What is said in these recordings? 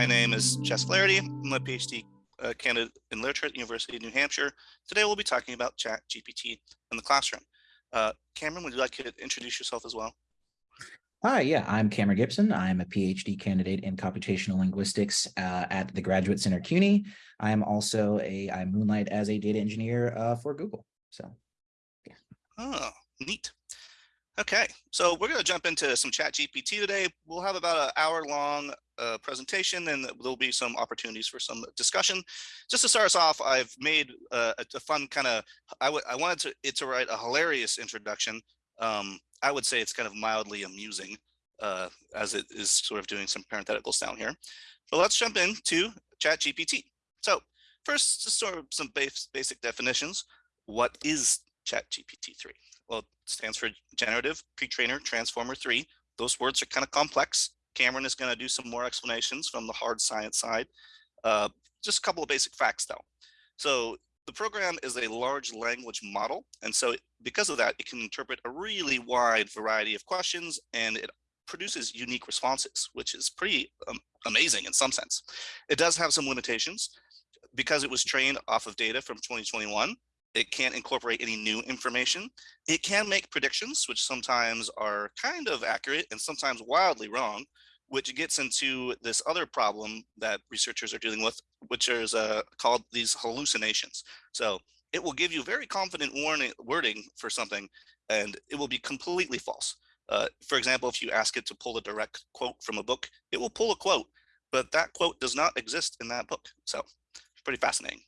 My name is Jess Flaherty. I'm a PhD uh, candidate in literature at the University of New Hampshire. Today we'll be talking about Chat GPT in the classroom. Uh, Cameron, would you like to introduce yourself as well? Hi, yeah, I'm Cameron Gibson. I'm a PhD candidate in computational linguistics uh, at the Graduate Center CUNY. I am also a, I moonlight as a data engineer uh, for Google. So, yeah. Oh, neat. Okay, so we're going to jump into some chat GPT today. We'll have about an hour long uh, presentation and there'll be some opportunities for some discussion. Just to start us off, I've made uh, a fun kind of, I, I wanted to, it to write a hilarious introduction. Um, I would say it's kind of mildly amusing uh, as it is sort of doing some parentheticals down here. But let's jump into chat GPT. So first, just sort of some base, basic definitions. What is chat GPT 3? Well, stands for Generative Pre-trained Transformer 3. Those words are kind of complex. Cameron is going to do some more explanations from the hard science side. Uh, just a couple of basic facts, though. So the program is a large language model. And so because of that, it can interpret a really wide variety of questions and it produces unique responses, which is pretty um, amazing in some sense. It does have some limitations because it was trained off of data from 2021 it can't incorporate any new information. It can make predictions, which sometimes are kind of accurate and sometimes wildly wrong, which gets into this other problem that researchers are dealing with, which is uh, called these hallucinations. So it will give you very confident warning, wording for something, and it will be completely false. Uh, for example, if you ask it to pull a direct quote from a book, it will pull a quote, but that quote does not exist in that book. So pretty fascinating.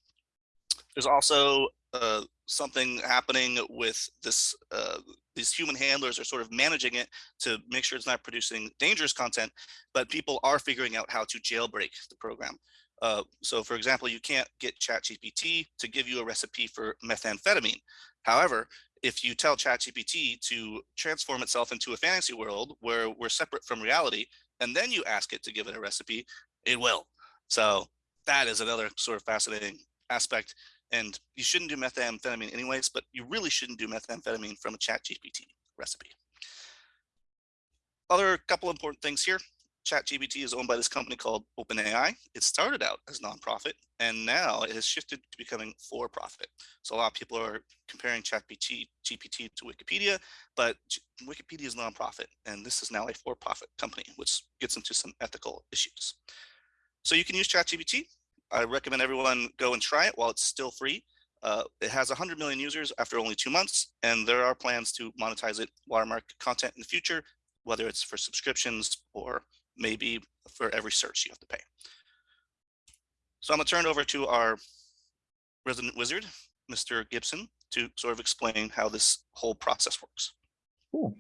There's also uh, something happening with this uh, these human handlers are sort of managing it to make sure it's not producing dangerous content, but people are figuring out how to jailbreak the program. Uh, so for example, you can't get ChatGPT to give you a recipe for methamphetamine. However, if you tell ChatGPT to transform itself into a fantasy world where we're separate from reality, and then you ask it to give it a recipe, it will. So that is another sort of fascinating aspect and you shouldn't do methamphetamine anyways, but you really shouldn't do methamphetamine from a chat GPT recipe. Other couple important things here. ChatGPT is owned by this company called OpenAI. It started out as nonprofit, and now it has shifted to becoming for-profit. So a lot of people are comparing ChatGPT to Wikipedia, but Wikipedia is nonprofit, and this is now a for-profit company, which gets into some ethical issues. So you can use ChatGPT I recommend everyone go and try it while it's still free. Uh, it has 100 million users after only two months, and there are plans to monetize it watermark content in the future, whether it's for subscriptions or maybe for every search you have to pay. So I'm gonna turn it over to our resident wizard, Mr. Gibson, to sort of explain how this whole process works. Cool.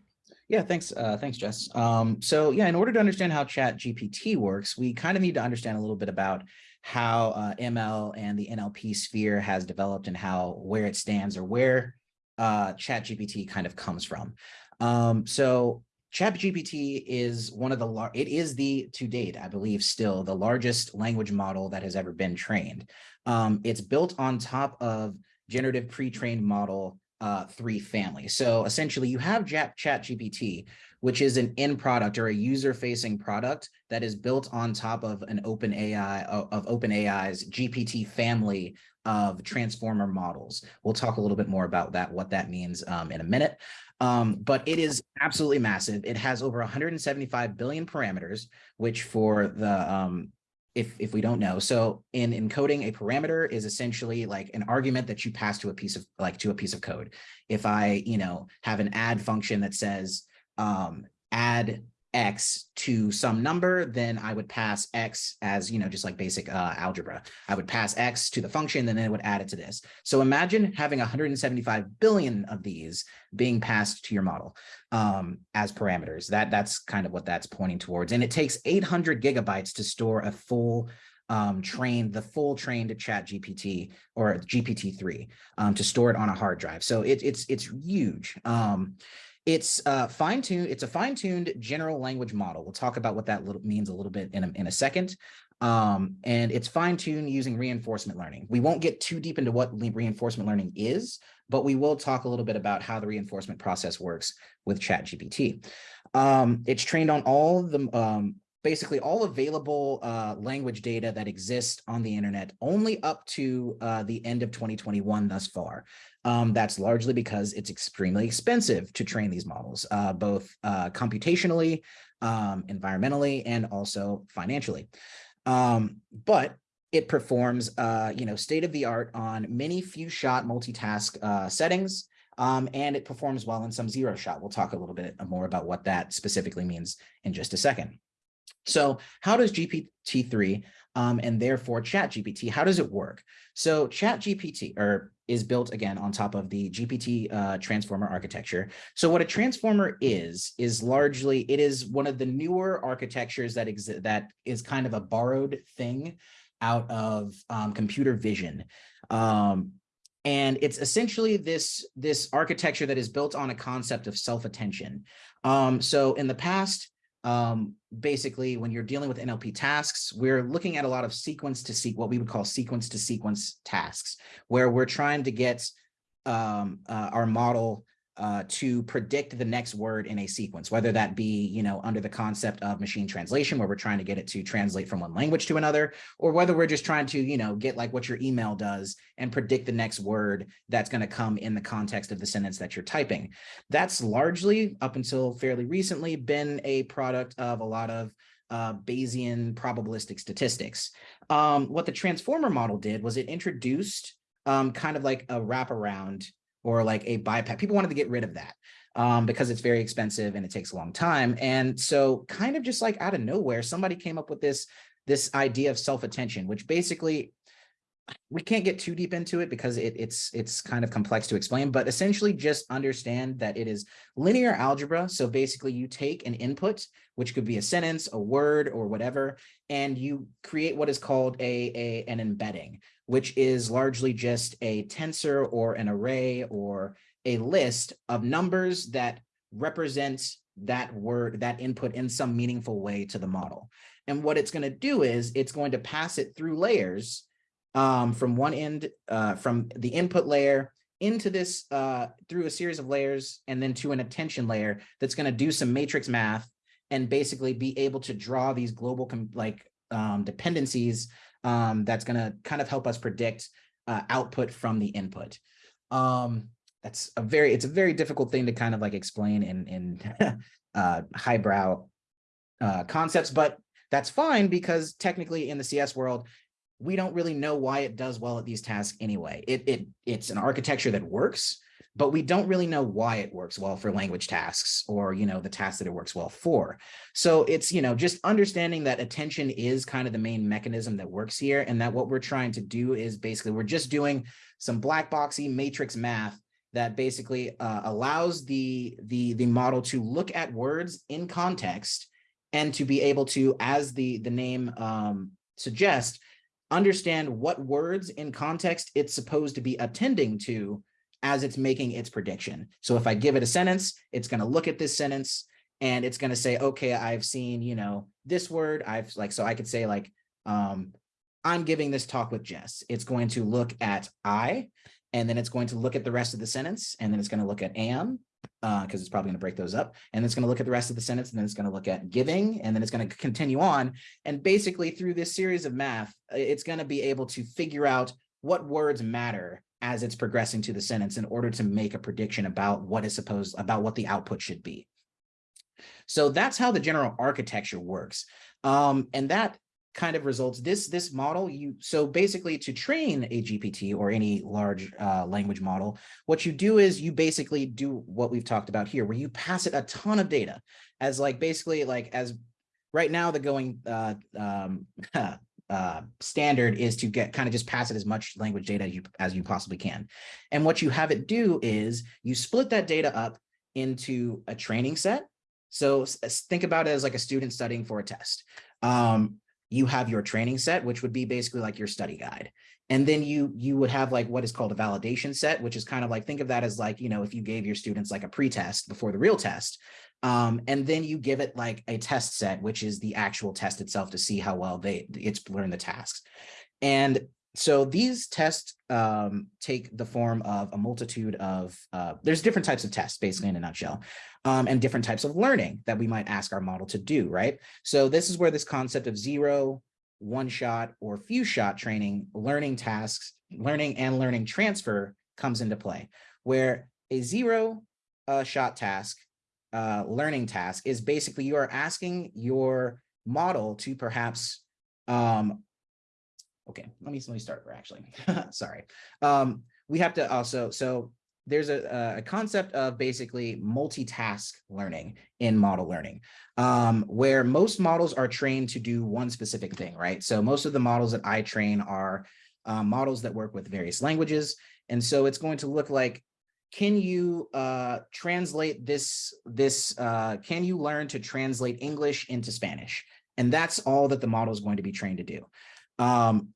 Yeah, thanks. Uh, thanks, Jess. Um, so yeah, in order to understand how Chat GPT works, we kind of need to understand a little bit about how uh, ML and the NLP sphere has developed and how where it stands or where uh, ChatGPT kind of comes from. Um, so ChatGPT is one of the, it is the, to date, I believe still the largest language model that has ever been trained. Um, it's built on top of generative pre-trained model uh, three family. So essentially you have Chat ChatGPT, which is an end product or a user-facing product that is built on top of an open AI of OpenAI's GPT family of transformer models. We'll talk a little bit more about that, what that means um, in a minute. Um, but it is absolutely massive. It has over 175 billion parameters, which for the um, if if we don't know. So in encoding a parameter is essentially like an argument that you pass to a piece of like to a piece of code. If I, you know, have an add function that says, um, add x to some number, then I would pass x as, you know, just like basic uh, algebra. I would pass x to the function, and then it would add it to this. So imagine having 175 billion of these being passed to your model um, as parameters. That That's kind of what that's pointing towards. And it takes 800 gigabytes to store a full um, trained, the full trained chat GPT or GPT-3 um, to store it on a hard drive. So it, it's, it's huge. Um, it's uh, fine-tuned. It's a fine-tuned general language model. We'll talk about what that little, means a little bit in a, in a second. Um, and it's fine-tuned using reinforcement learning. We won't get too deep into what reinforcement learning is, but we will talk a little bit about how the reinforcement process works with ChatGPT. Um, it's trained on all the um, basically all available uh, language data that exists on the internet only up to uh, the end of 2021 thus far. Um, that's largely because it's extremely expensive to train these models, uh, both uh, computationally, um, environmentally, and also financially. Um, but it performs, uh, you know, state of the art on many few shot multitask uh, settings, um, and it performs well in some zero shot. We'll talk a little bit more about what that specifically means in just a second. So how does GPT-3 um, and therefore ChatGPT, how does it work? So ChatGPT or is built again on top of the GPT uh, transformer architecture. So what a transformer is, is largely, it is one of the newer architectures that that is kind of a borrowed thing out of um, computer vision. Um, and it's essentially this, this architecture that is built on a concept of self-attention. Um, so in the past, um, basically when you're dealing with NLP tasks, we're looking at a lot of sequence to seek what we would call sequence to sequence tasks, where we're trying to get um, uh, our model uh, to predict the next word in a sequence, whether that be, you know, under the concept of machine translation, where we're trying to get it to translate from one language to another, or whether we're just trying to, you know, get like what your email does and predict the next word that's going to come in the context of the sentence that you're typing. That's largely, up until fairly recently, been a product of a lot of uh, Bayesian probabilistic statistics. Um, what the transformer model did was it introduced um, kind of like a wraparound or like a bypass. People wanted to get rid of that um, because it's very expensive and it takes a long time. And so kind of just like out of nowhere, somebody came up with this, this idea of self-attention, which basically we can't get too deep into it because it, it's it's kind of complex to explain, but essentially just understand that it is linear algebra. So basically you take an input, which could be a sentence, a word, or whatever, and you create what is called a, a an embedding, which is largely just a tensor or an array or a list of numbers that represents that word, that input in some meaningful way to the model. And what it's going to do is it's going to pass it through layers um, from one end, uh, from the input layer into this uh, through a series of layers and then to an attention layer that's going to do some matrix math and basically be able to draw these global like um, dependencies um, that's going to kind of help us predict uh, output from the input. Um, that's a very, it's a very difficult thing to kind of like explain in, in uh, highbrow uh, concepts, but that's fine because technically in the CS world, we don't really know why it does well at these tasks anyway. It, it It's an architecture that works, but we don't really know why it works well for language tasks or, you know, the tasks that it works well for. So it's, you know, just understanding that attention is kind of the main mechanism that works here and that what we're trying to do is basically we're just doing some black boxy matrix math that basically uh, allows the, the, the model to look at words in context and to be able to, as the, the name um, suggests, understand what words in context it's supposed to be attending to as it's making its prediction. So if I give it a sentence, it's going to look at this sentence and it's going to say, okay, I've seen, you know, this word I've like, so I could say like, um, I'm giving this talk with Jess. It's going to look at I, and then it's going to look at the rest of the sentence. And then it's going to look at am, because uh, it's probably going to break those up. And it's going to look at the rest of the sentence, and then it's going to look at giving, and then it's going to continue on. And basically through this series of math, it's going to be able to figure out what words matter as it's progressing to the sentence in order to make a prediction about what is supposed, about what the output should be. So that's how the general architecture works. Um, and that kind of results this this model you so basically to train a gpt or any large uh, language model what you do is you basically do what we've talked about here where you pass it a ton of data as like basically like as right now the going uh, um, uh, standard is to get kind of just pass it as much language data as you, as you possibly can. And what you have it do is you split that data up into a training set. So think about it as like a student studying for a test. Um, you have your training set, which would be basically like your study guide. And then you you would have like what is called a validation set, which is kind of like, think of that as like, you know, if you gave your students like a pre-test before the real test, um, and then you give it like a test set, which is the actual test itself to see how well they it's learned the tasks. And so these tests um, take the form of a multitude of, uh, there's different types of tests, basically in a nutshell, um, and different types of learning that we might ask our model to do, right? So this is where this concept of zero, one shot, or few shot training, learning tasks, learning and learning transfer comes into play, where a zero uh, shot task, uh, learning task is basically you are asking your model to perhaps um, okay, let me, let me start over actually. Sorry. Um, we have to also, so there's a, a concept of basically multitask learning in model learning, um, where most models are trained to do one specific thing, right? So most of the models that I train are uh, models that work with various languages. And so it's going to look like, can you uh, translate this, this uh, can you learn to translate English into Spanish? And that's all that the model is going to be trained to do. Um,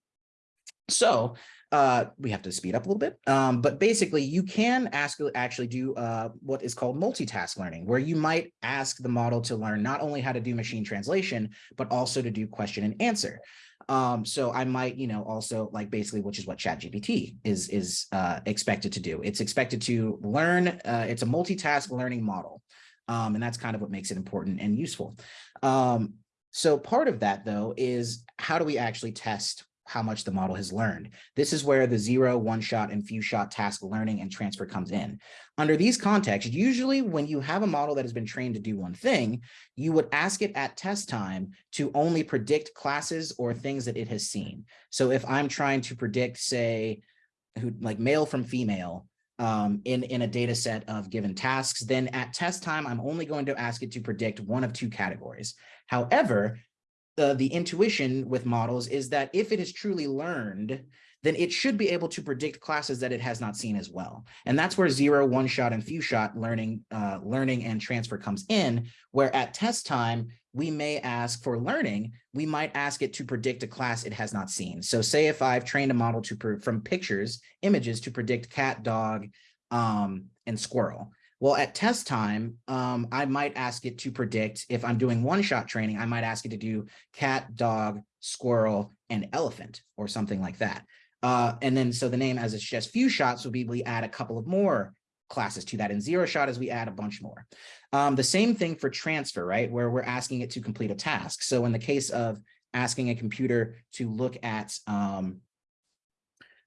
so uh, we have to speed up a little bit, um, but basically you can ask actually do uh, what is called multitask learning, where you might ask the model to learn not only how to do machine translation, but also to do question and answer. Um, so I might, you know, also like basically, which is what ChatGPT is is uh, expected to do. It's expected to learn. Uh, it's a multitask learning model, um, and that's kind of what makes it important and useful. Um, so part of that, though, is how do we actually test how much the model has learned. This is where the zero, one shot, and few shot task learning and transfer comes in. Under these contexts, usually when you have a model that has been trained to do one thing, you would ask it at test time to only predict classes or things that it has seen. So if I'm trying to predict, say, who like male from female, um, in, in a data set of given tasks, then at test time, I'm only going to ask it to predict one of two categories. However, the, the intuition with models is that if it is truly learned, then it should be able to predict classes that it has not seen as well. And that's where zero, one shot, and few shot learning, uh, learning and transfer comes in, where at test time, we may ask for learning, we might ask it to predict a class it has not seen. So say if I've trained a model to from pictures, images to predict cat, dog, um, and squirrel. Well, at test time, um, I might ask it to predict if I'm doing one shot training, I might ask it to do cat, dog, squirrel, and elephant or something like that. Uh, and then so the name as it's just few shots would be we add a couple of more classes to that and zero shot as we add a bunch more. Um, the same thing for transfer, right? Where we're asking it to complete a task. So in the case of asking a computer to look at um,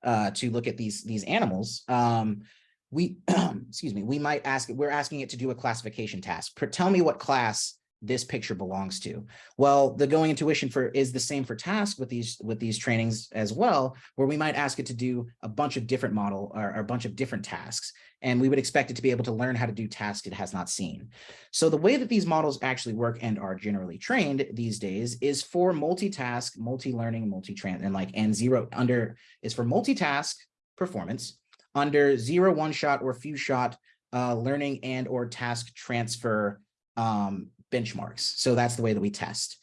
uh, to look at these these animals, um, we, excuse me, we might ask, it, we're asking it to do a classification task. Tell me what class this picture belongs to. Well, the going intuition for is the same for task with these with these trainings as well, where we might ask it to do a bunch of different model or, or, a bunch of different tasks. And we would expect it to be able to learn how to do tasks it has not seen. So the way that these models actually work and are generally trained these days is for multitask, multi-learning, multi-trans and like and zero under is for multitask performance under zero one shot or few shot uh, learning and or task transfer um, benchmarks. So that's the way that we test.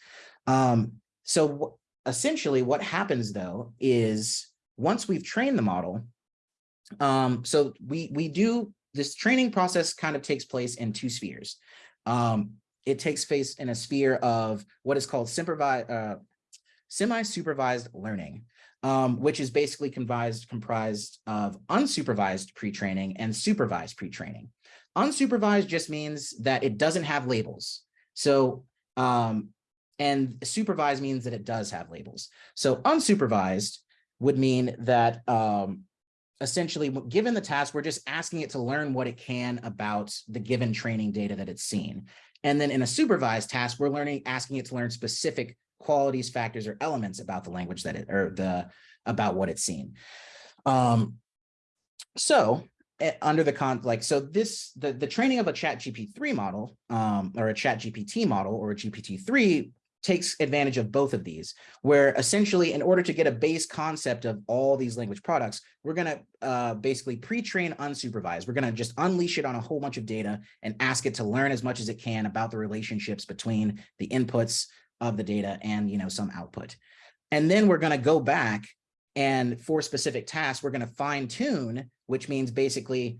Um, so essentially what happens though is once we've trained the model, um, so we, we do this training process kind of takes place in two spheres. Um, it takes place in a sphere of what is called supervised, uh, semi-supervised learning um, which is basically comprised, comprised of unsupervised pre-training and supervised pre-training. Unsupervised just means that it doesn't have labels. So, um, and supervised means that it does have labels. So unsupervised would mean that um, essentially given the task, we're just asking it to learn what it can about the given training data that it's seen. And then in a supervised task, we're learning, asking it to learn specific qualities, factors, or elements about the language that it, or the, about what it's seen. Um, so under the con, like, so this, the, the training of a chat GP3 model, um, or a chat GPT model or a GPT-3 takes advantage of both of these, where essentially in order to get a base concept of all these language products, we're going to uh, basically pre-train unsupervised. We're going to just unleash it on a whole bunch of data and ask it to learn as much as it can about the relationships between the inputs, of the data and you know some output. And then we're going to go back and for specific tasks, we're going to fine tune, which means basically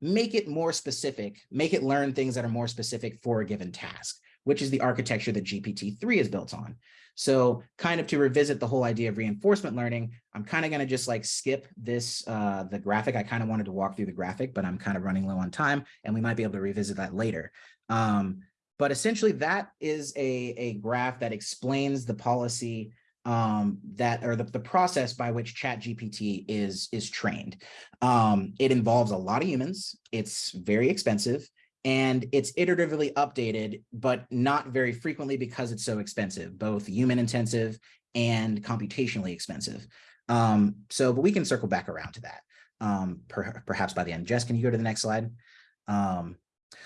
make it more specific, make it learn things that are more specific for a given task. which is the architecture that GPT-3 is built on. So kind of to revisit the whole idea of reinforcement learning, I'm kind of going to just like skip this, uh, the graphic. I kind of wanted to walk through the graphic, but I'm kind of running low on time and we might be able to revisit that later. Um, but essentially that is a, a graph that explains the policy um, that or the, the process by which chat GPT is, is trained. Um, it involves a lot of humans. It's very expensive and it's iteratively updated, but not very frequently because it's so expensive, both human intensive and computationally expensive. Um, so, but we can circle back around to that um, per, perhaps by the end. Jess, can you go to the next slide? Um,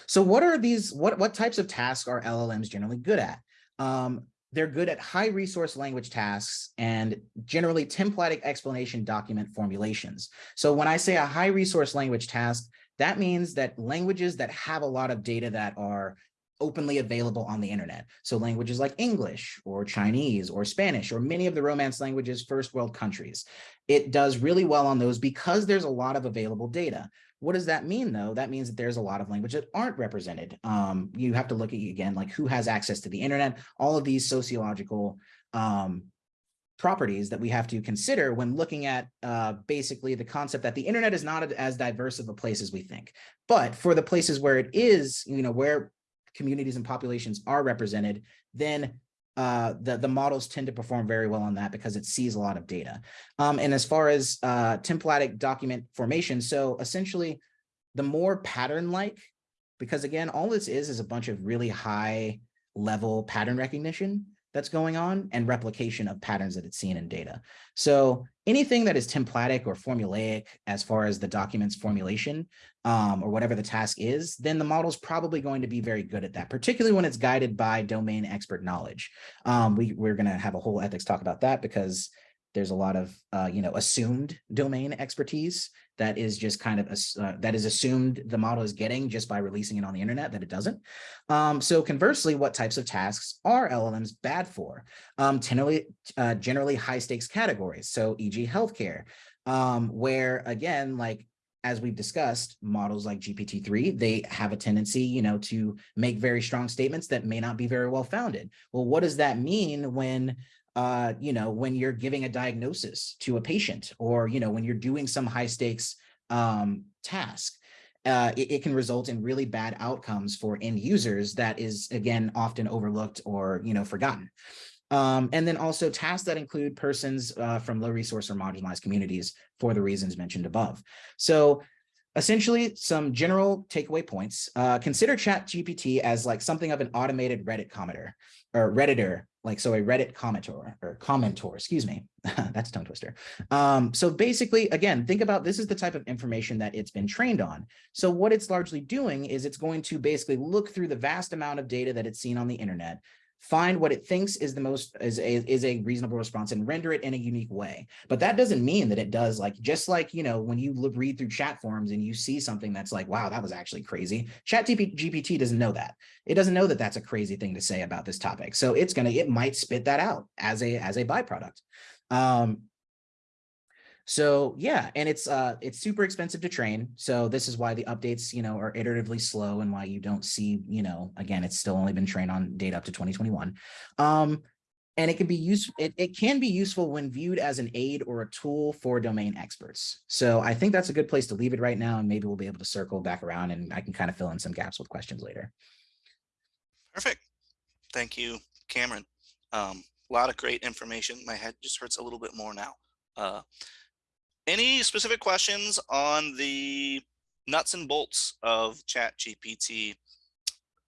so what are these, what, what types of tasks are LLMs generally good at? Um, they're good at high resource language tasks and generally templatic explanation document formulations. So when I say a high resource language task, that means that languages that have a lot of data that are openly available on the internet. So languages like English or Chinese or Spanish or many of the Romance languages first world countries. It does really well on those because there's a lot of available data. What does that mean though? That means that there's a lot of language that aren't represented. Um, you have to look at again, like who has access to the internet, all of these sociological um, properties that we have to consider when looking at uh, basically the concept that the internet is not as diverse of a place as we think. But for the places where it is, you know, where communities and populations are represented, then uh, the, the models tend to perform very well on that because it sees a lot of data. Um, and as far as uh, templatic document formation, so essentially the more pattern-like, because again, all this is is a bunch of really high level pattern recognition that's going on and replication of patterns that it's seen in data. So anything that is templatic or formulaic as far as the document's formulation um, or whatever the task is, then the model's probably going to be very good at that, particularly when it's guided by domain expert knowledge. Um, we, we're going to have a whole ethics talk about that because there's a lot of, uh, you know, assumed domain expertise that is just kind of, uh, that is assumed the model is getting just by releasing it on the internet that it doesn't. Um, so conversely, what types of tasks are LLMs bad for? Um, generally, uh, generally high stakes categories. So e.g. healthcare, um, where again, like as we've discussed, models like GPT-3, they have a tendency, you know, to make very strong statements that may not be very well founded. Well, what does that mean when uh, you know, when you're giving a diagnosis to a patient or, you know, when you're doing some high stakes um, task, uh, it, it, can result in really bad outcomes for end users that is, again, often overlooked or, you know, forgotten. Um, and then also tasks that include persons uh, from low resource or marginalized communities for the reasons mentioned above. So essentially some general takeaway points. Uh, consider ChatGPT as like something of an automated Reddit commenter or Redditor like so a Reddit commentor or commentor, excuse me, that's tongue twister. Um, so basically, again, think about this is the type of information that it's been trained on. So what it's largely doing is it's going to basically look through the vast amount of data that it's seen on the internet, find what it thinks is the most is a, is a reasonable response and render it in a unique way. But that doesn't mean that it does like just like, you know, when you read through chat forums and you see something that's like, wow, that was actually crazy. Chat GPT doesn't know that. It doesn't know that that's a crazy thing to say about this topic. So it's going to it might spit that out as a as a byproduct. Um, so yeah, and it's uh it's super expensive to train. So this is why the updates, you know, are iteratively slow and why you don't see, you know, again, it's still only been trained on data up to 2021. Um, and it can be used it, it can be useful when viewed as an aid or a tool for domain experts. So I think that's a good place to leave it right now, and maybe we'll be able to circle back around and I can kind of fill in some gaps with questions later. Perfect. Thank you, Cameron. Um, a lot of great information. My head just hurts a little bit more now. Uh, any specific questions on the nuts and bolts of chat GPT?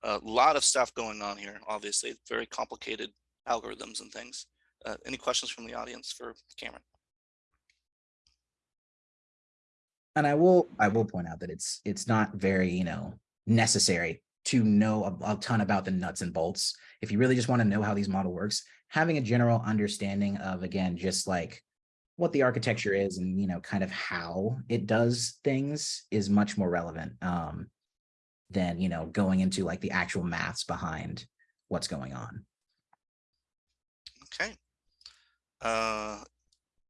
A lot of stuff going on here, obviously, very complicated algorithms and things. Uh, any questions from the audience for Cameron? And I will I will point out that it's it's not very, you know, necessary to know a, a ton about the nuts and bolts. If you really just want to know how these model works, having a general understanding of, again, just like what the architecture is and you know kind of how it does things is much more relevant um, than you know going into like the actual maths behind what's going on. Okay. Uh,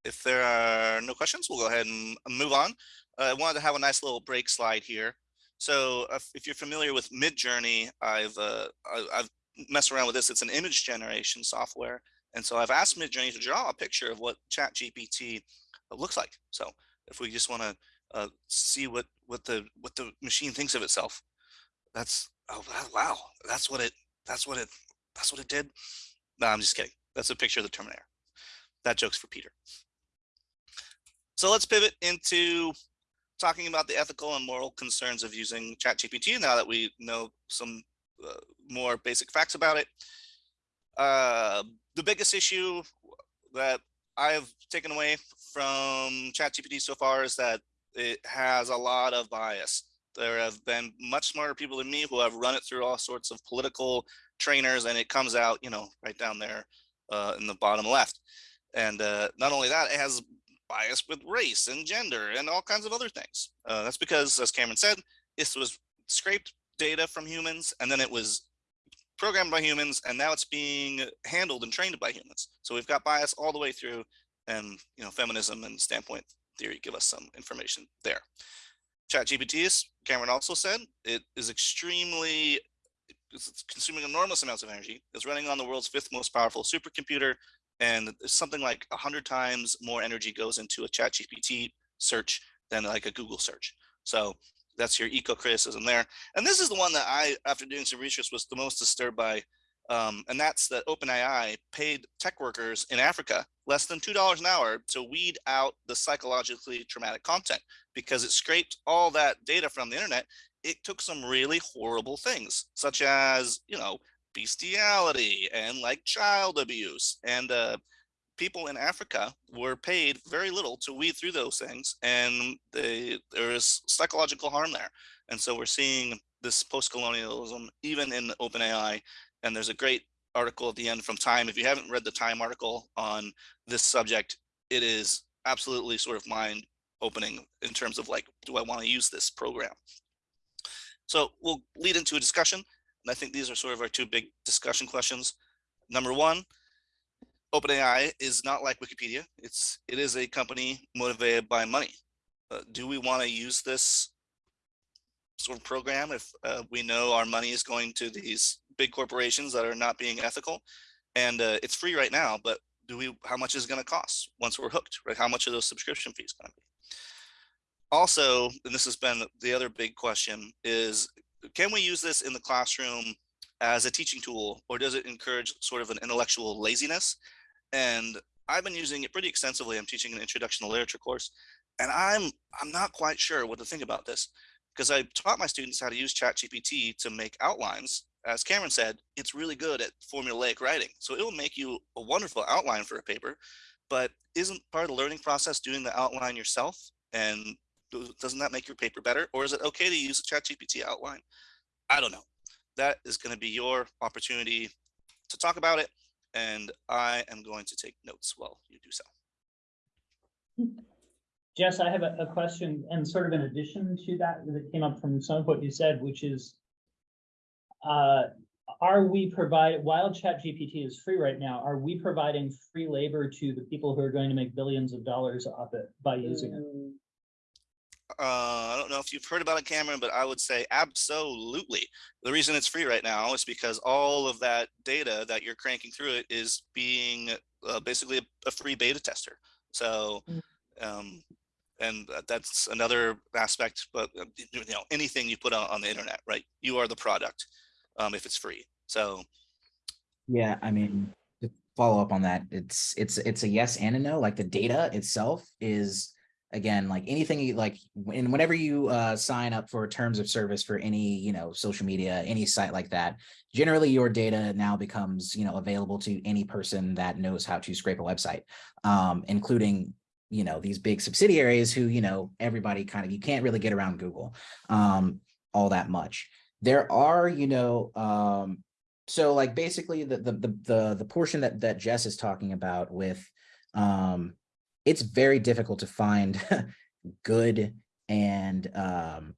if there are no questions, we'll go ahead and move on. Uh, I wanted to have a nice little break slide here. So if, if you're familiar with Midjourney, I've uh, I've messed around with this. It's an image generation software. And so I've asked Midjourney to draw a picture of what Chat GPT looks like. So if we just want to uh, see what what the what the machine thinks of itself, that's oh wow, that's what it that's what it that's what it did. No, I'm just kidding. That's a picture of the Terminator. That joke's for Peter. So let's pivot into talking about the ethical and moral concerns of using ChatGPT now that we know some uh, more basic facts about it. Uh, the biggest issue that I've taken away from ChatGPT so far is that it has a lot of bias. There have been much smarter people than me who have run it through all sorts of political trainers and it comes out, you know, right down there uh, in the bottom left. And uh, not only that, it has bias with race and gender and all kinds of other things. Uh, that's because, as Cameron said, this was scraped data from humans and then it was programmed by humans and now it's being handled and trained by humans. So we've got bias all the way through and you know feminism and standpoint theory give us some information there. ChatGPT is, Cameron also said, it is extremely, it's consuming enormous amounts of energy. It's running on the world's fifth most powerful supercomputer and something like 100 times more energy goes into a chat gpt search than like a google search so that's your eco criticism there and this is the one that i after doing some research was the most disturbed by um, and that's that OpenAI paid tech workers in Africa less than $2 an hour to weed out the psychologically traumatic content because it scraped all that data from the internet. It took some really horrible things, such as, you know, bestiality and like child abuse and uh, people in Africa were paid very little to weed through those things and they, there is psychological harm there. And so we're seeing this post-colonialism even in OpenAI and there's a great article at the end from Time. If you haven't read the Time article on this subject, it is absolutely sort of mind opening in terms of like, do I want to use this program? So we'll lead into a discussion. And I think these are sort of our two big discussion questions. Number one, OpenAI is not like Wikipedia. It's it is a company motivated by money. Uh, do we want to use this sort of program if uh, we know our money is going to these big corporations that are not being ethical? And uh, it's free right now, but do we? How much is it going to cost once we're hooked? Right? How much are those subscription fees going to be? Also, and this has been the other big question, is can we use this in the classroom as a teaching tool or does it encourage sort of an intellectual laziness? And I've been using it pretty extensively. I'm teaching an introduction to literature course and I'm I'm not quite sure what to think about this because I taught my students how to use ChatGPT to make outlines. As Cameron said, it's really good at formulaic writing. So it will make you a wonderful outline for a paper, but isn't part of the learning process doing the outline yourself? And doesn't that make your paper better? Or is it okay to use a ChatGPT outline? I don't know. That is going to be your opportunity to talk about it. And I am going to take notes while you do so. Jess, I have a, a question and sort of in addition to that, that came up from some of what you said, which is, uh, are we provide while chat gpt is free right now are we providing free labor to the people who are going to make billions of dollars off it by using it uh, I don't know if you've heard about it, Cameron, but I would say absolutely. The reason it's free right now is because all of that data that you're cranking through it is being uh, basically a, a, free beta tester. So, mm. um, and that's another aspect, but uh, you know, anything you put on, on the internet, right? You are the product um, if it's free. So. Yeah, I mean, to follow up on that, it's, it's, it's a yes and a no, like the data itself is, again like anything you like when whenever you uh, sign up for terms of service for any you know social media any site like that generally your data now becomes you know available to any person that knows how to scrape a website um, including you know these big subsidiaries who you know everybody kind of you can't really get around google um, all that much. There are you know um, so like basically the, the the the the portion that that jess is talking about with um it's very difficult to find good and um,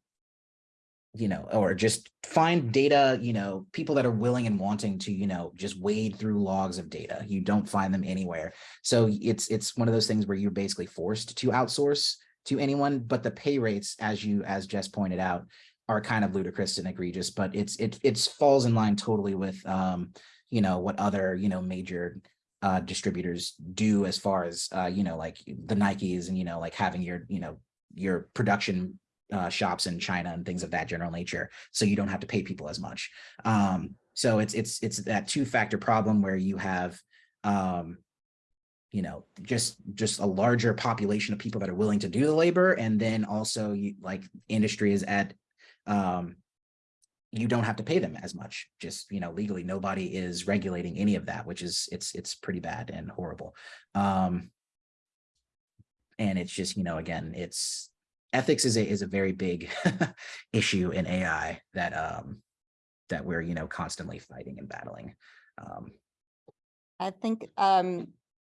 you know, or just find data, you know, people that are willing and wanting to, you know, just wade through logs of data. You don't find them anywhere. So it's it's one of those things where you're basically forced to outsource to anyone, but the pay rates, as you as Jess pointed out, are kind of ludicrous and egregious, but it's it it's falls in line totally with um, you know, what other, you know, major uh distributors do as far as uh, you know, like the Nikes and you know, like having your, you know, your production uh shops in China and things of that general nature, so you don't have to pay people as much. Um, so it's it's it's that two-factor problem where you have um you know, just just a larger population of people that are willing to do the labor, and then also you like industry is at um you don't have to pay them as much just you know legally nobody is regulating any of that which is it's it's pretty bad and horrible um and it's just you know again it's ethics is a is a very big issue in ai that um that we're you know constantly fighting and battling um I think um,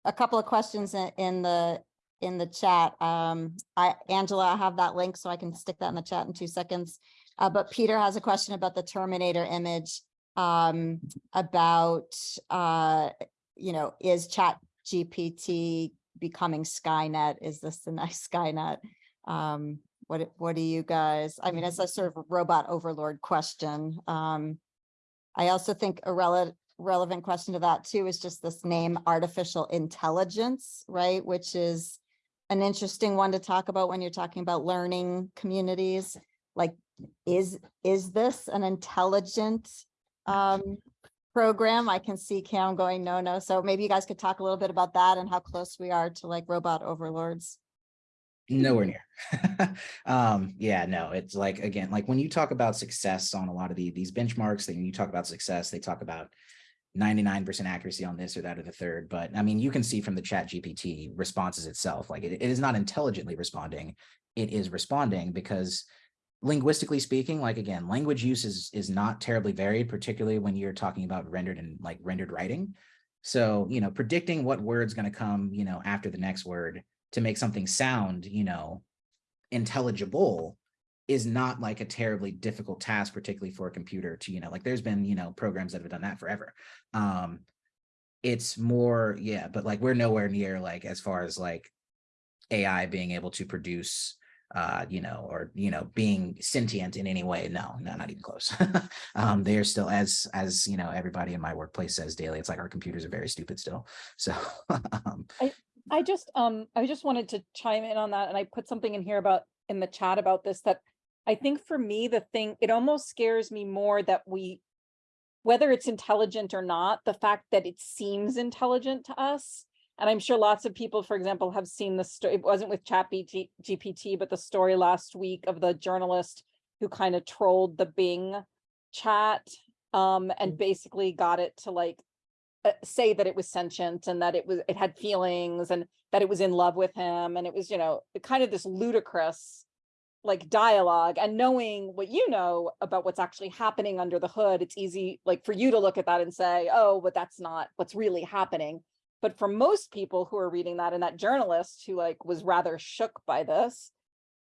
a couple of questions in, in the, in the chat. Um, I, Angela, I have that link, so I can stick that in the chat in two seconds. Uh, but Peter has a question about the Terminator image, um, about, uh, you know, is Chat GPT becoming Skynet? Is this the next Skynet? Um, what, what do you guys, I mean, it's a sort of robot overlord question. Um, I also think a rel- relevant question to that too is just this name artificial intelligence, right? Which is an interesting one to talk about when you're talking about learning communities. Like, is, is this an intelligent um, program? I can see Cam going, no, no. So maybe you guys could talk a little bit about that and how close we are to like robot overlords. nowhere near um yeah no it's like again like when you talk about success on a lot of the, these benchmarks then you talk about success they talk about 99% accuracy on this or that or the third but i mean you can see from the chat gpt responses itself like it, it is not intelligently responding it is responding because linguistically speaking like again language use is is not terribly varied particularly when you're talking about rendered and like rendered writing so you know predicting what word's going to come you know after the next word to make something sound you know intelligible is not like a terribly difficult task, particularly for a computer to, you know, like there's been, you know, programs that have done that forever. Um, it's more, yeah, but like we're nowhere near like as far as like AI being able to produce uh, you know, or you know, being sentient in any way. No, no, not even close. um, they're still as as you know, everybody in my workplace says daily, it's like our computers are very stupid still. So um, I just, um, I just wanted to chime in on that and I put something in here about, in the chat about this, that I think for me, the thing, it almost scares me more that we, whether it's intelligent or not, the fact that it seems intelligent to us. And I'm sure lots of people, for example, have seen the story, it wasn't with chat BT GPT, but the story last week of the journalist who kind of trolled the Bing chat um, and basically got it to like uh, say that it was sentient and that it was it had feelings and that it was in love with him. And it was you know kind of this ludicrous like dialogue. And knowing what you know about what's actually happening under the hood it's easy like for you to look at that and say oh but that's not what's really happening but for most people who are reading that and that journalist who like was rather shook by this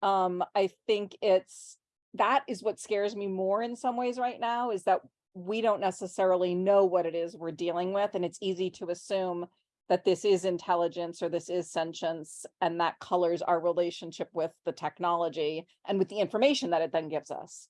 um i think it's that is what scares me more in some ways right now is that we don't necessarily know what it is we're dealing with, and it's easy to assume that this is intelligence or this is sentience, and that colors our relationship with the technology and with the information that it then gives us.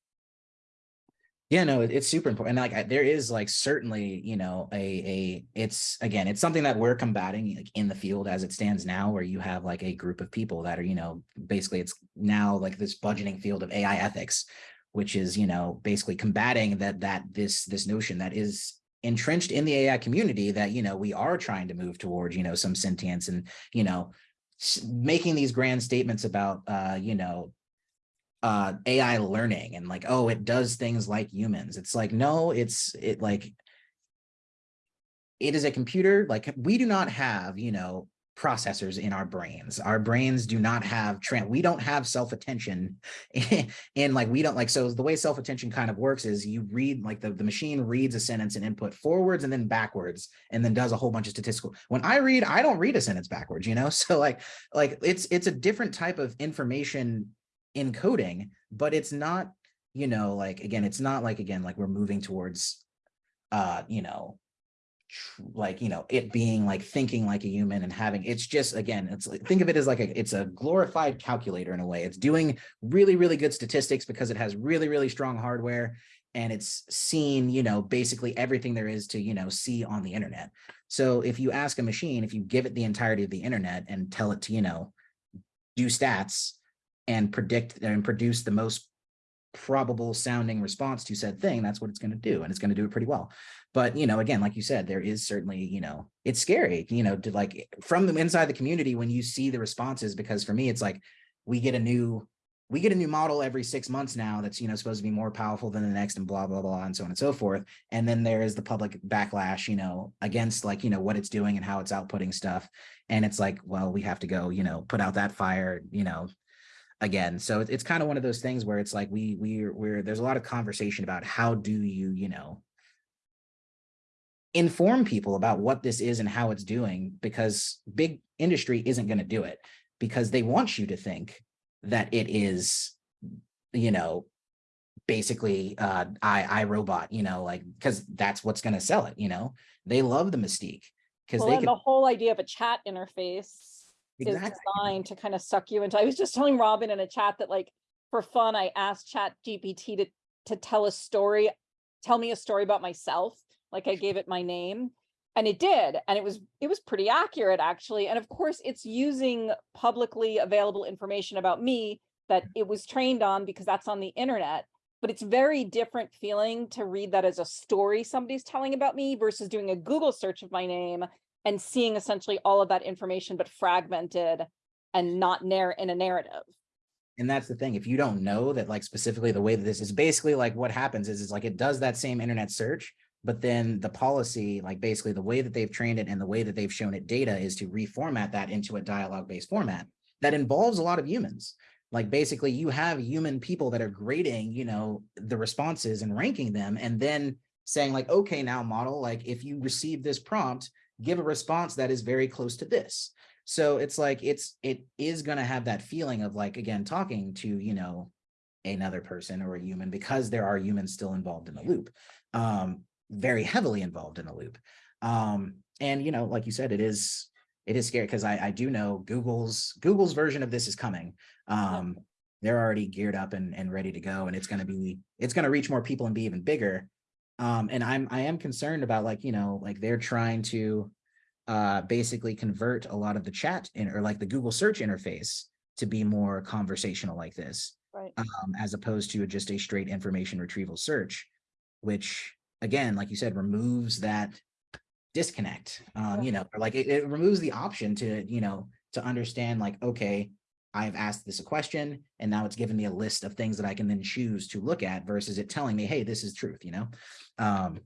Yeah, no, it's super important. And like there is like certainly, you know, a a it's again, it's something that we're combating like in the field as it stands now, where you have like a group of people that are, you know, basically it's now like this budgeting field of AI ethics, which is, you know, basically combating that that this this notion that is entrenched in the AI community that, you know, we are trying to move towards, you know, some sentience and, you know, making these grand statements about uh, you know, uh AI learning and like, oh, it does things like humans. It's like, no, it's it like it is a computer. Like we do not have, you know, processors in our brains. Our brains do not have tran we don't have self-attention and like we don't like so the way self-attention kind of works is you read like the, the machine reads a sentence and input forwards and then backwards and then does a whole bunch of statistical when I read I don't read a sentence backwards you know so like like it's it's a different type of information encoding, but it's not, you know, like, again, it's not like, again, like we're moving towards, uh, you know, like you know it being like thinking like a human and having it's just again it's like think of it as like a it's a glorified calculator in a way. It's doing really really good statistics because it has really really strong hardware and it's seen you know basically everything there is to you know see on the internet. So if you ask a machine if you give it the entirety of the internet and tell it to you know do stats and predict and produce the most probable sounding response to said thing that's what it's going to do and it's going to do it pretty well. But you know again like you said there is certainly you know it's scary you know to like from the inside the community when you see the responses because for me it's like we get a new we get a new model every six months now that's you know supposed to be more powerful than the next and blah blah blah and so on and so forth. And then there is the public backlash you know against like you know what it's doing and how it's outputting stuff. And it's like well we have to go you know put out that fire you know again so it- it's kind of one of those things where it's like we we we're there's a lot of conversation about how do you you know inform people about what this is and how it's doing because big industry isn't going to do it because they want you to think that it is you know basically uh i i robot you know like because that's what's going to sell it you know? They love the mystique because Well, they and can the whole idea of a chat interface is designed to kind of suck you into, I was just telling Robin in a chat that like, for fun, I asked Chat GPT to, to tell a story, tell me a story about myself. Like I gave it my name and it did. And it was, it was pretty accurate actually. And of course, it's using publicly available information about me that it was trained on because that's on the internet. But it's very different feeling to read that as a story somebody's telling about me versus doing a Google search of my name and seeing essentially all of that information, but fragmented and not narr in a narrative. and that's the thing if you don't know that like specifically the way that this is basically like what happens is is like it does that same internet search but then the policy like basically the way that they've trained it and the way that they've shown it data is to reformat that into a dialogue based format that involves a lot of humans like basically you have human people that are grading you know the responses and ranking them and then saying like okay now model like if you receive this prompt give a response that is very close to this. So it's like it's it is going to have that feeling of like again talking to you know another person or a human because there are humans still involved in the loop um very heavily involved in the loop. Um and you know like you said it is it is scary because I, I do know google's google's version of this is coming. Um they're already geared up and, and ready to go and it's going to be it's going to reach more people and be even bigger um and i'm i am concerned about like you know like they're trying to uh basically convert a lot of the chat in or like the google search interface to be more conversational like this Right. um as opposed to just a straight information retrieval search which again like you said removes that disconnect um you know or like it, it removes the option to you know to understand like okay I've asked this a question and now it's given me a list of things that I can then choose to look at versus it telling me, hey, this is truth, you know? Um,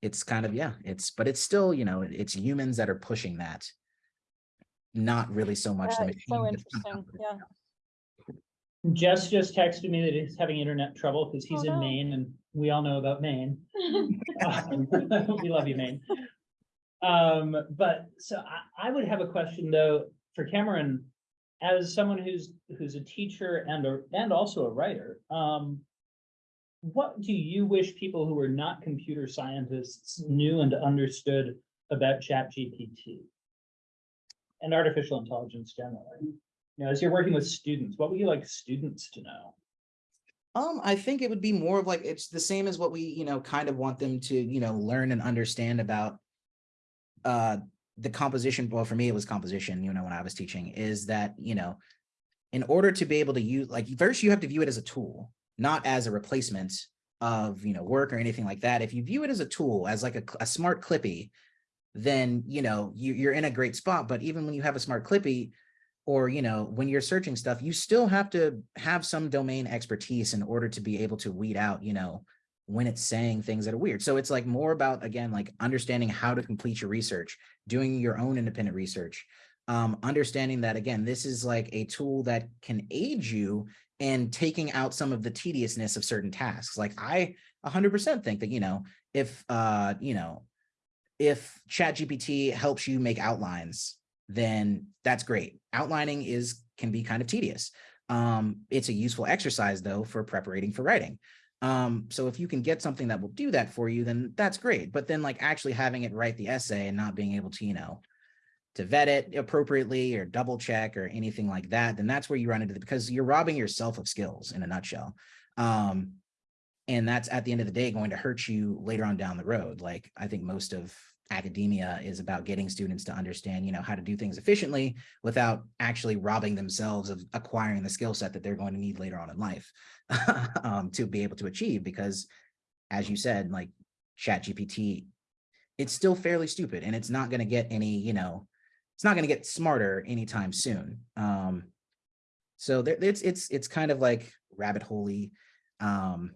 it's kind of, yeah, it's, but it's still, you know, it's humans that are pushing that. Not really so much. the Yeah, it's so machine that's interesting, yeah. Jess just texted me that he's having internet trouble because he's Oh, in no. Maine and we all know about Maine. Um, We love you, Maine. Um, but so I, I would have a question though for Cameron. As someone who's, who's a teacher and a, and also a writer, um. What do you wish people who are not computer scientists knew and understood about ChatGPT? And artificial intelligence generally? You know, as you're working with students, what would you like students to know? Um, I think it would be more of like, it's the same as what we, you know, kind of want them to, you know, learn and understand about. Uh, the composition, well, for me, it was composition, you know, when I was teaching, is that, you know. In order to be able to use, like, first you have to view it as a tool, not as a replacement of, you know, work or anything like that. If you view it as a tool, as like a, a smart clippy. Then, you know, you, you're in a great spot, but even when you have a smart clippy, or you know when you're searching stuff you still have to have some domain expertise in order to be able to weed out you know when it's saying things that are weird so it's like more about again like understanding how to complete your research doing your own independent research um understanding that again this is like a tool that can aid you in taking out some of the tediousness of certain tasks like i 100% think that you know if uh you know if chat gpt helps you make outlines then that's great. Outlining is can be kind of tedious. Um, it's a useful exercise though for preparing for writing. Um, so if you can get something that will do that for you, then that's great. But then like actually having it write the essay and not being able to, you know, to vet it appropriately or double check or anything like that, then that's where you run into the, because you're robbing yourself of skills in a nutshell. Um, and that's at the end of the day going to hurt you later on down the road. Like I think most of academia is about getting students to understand, you know, how to do things efficiently without actually robbing themselves of acquiring the skill set that they're going to need later on in life um, to be able to achieve. Because as you said, like Chat GPT, it's still fairly stupid and it's not going to get any, you know, it's not going to get smarter anytime soon. Um, so there, it's it's it's kind of like rabbit holey. Um,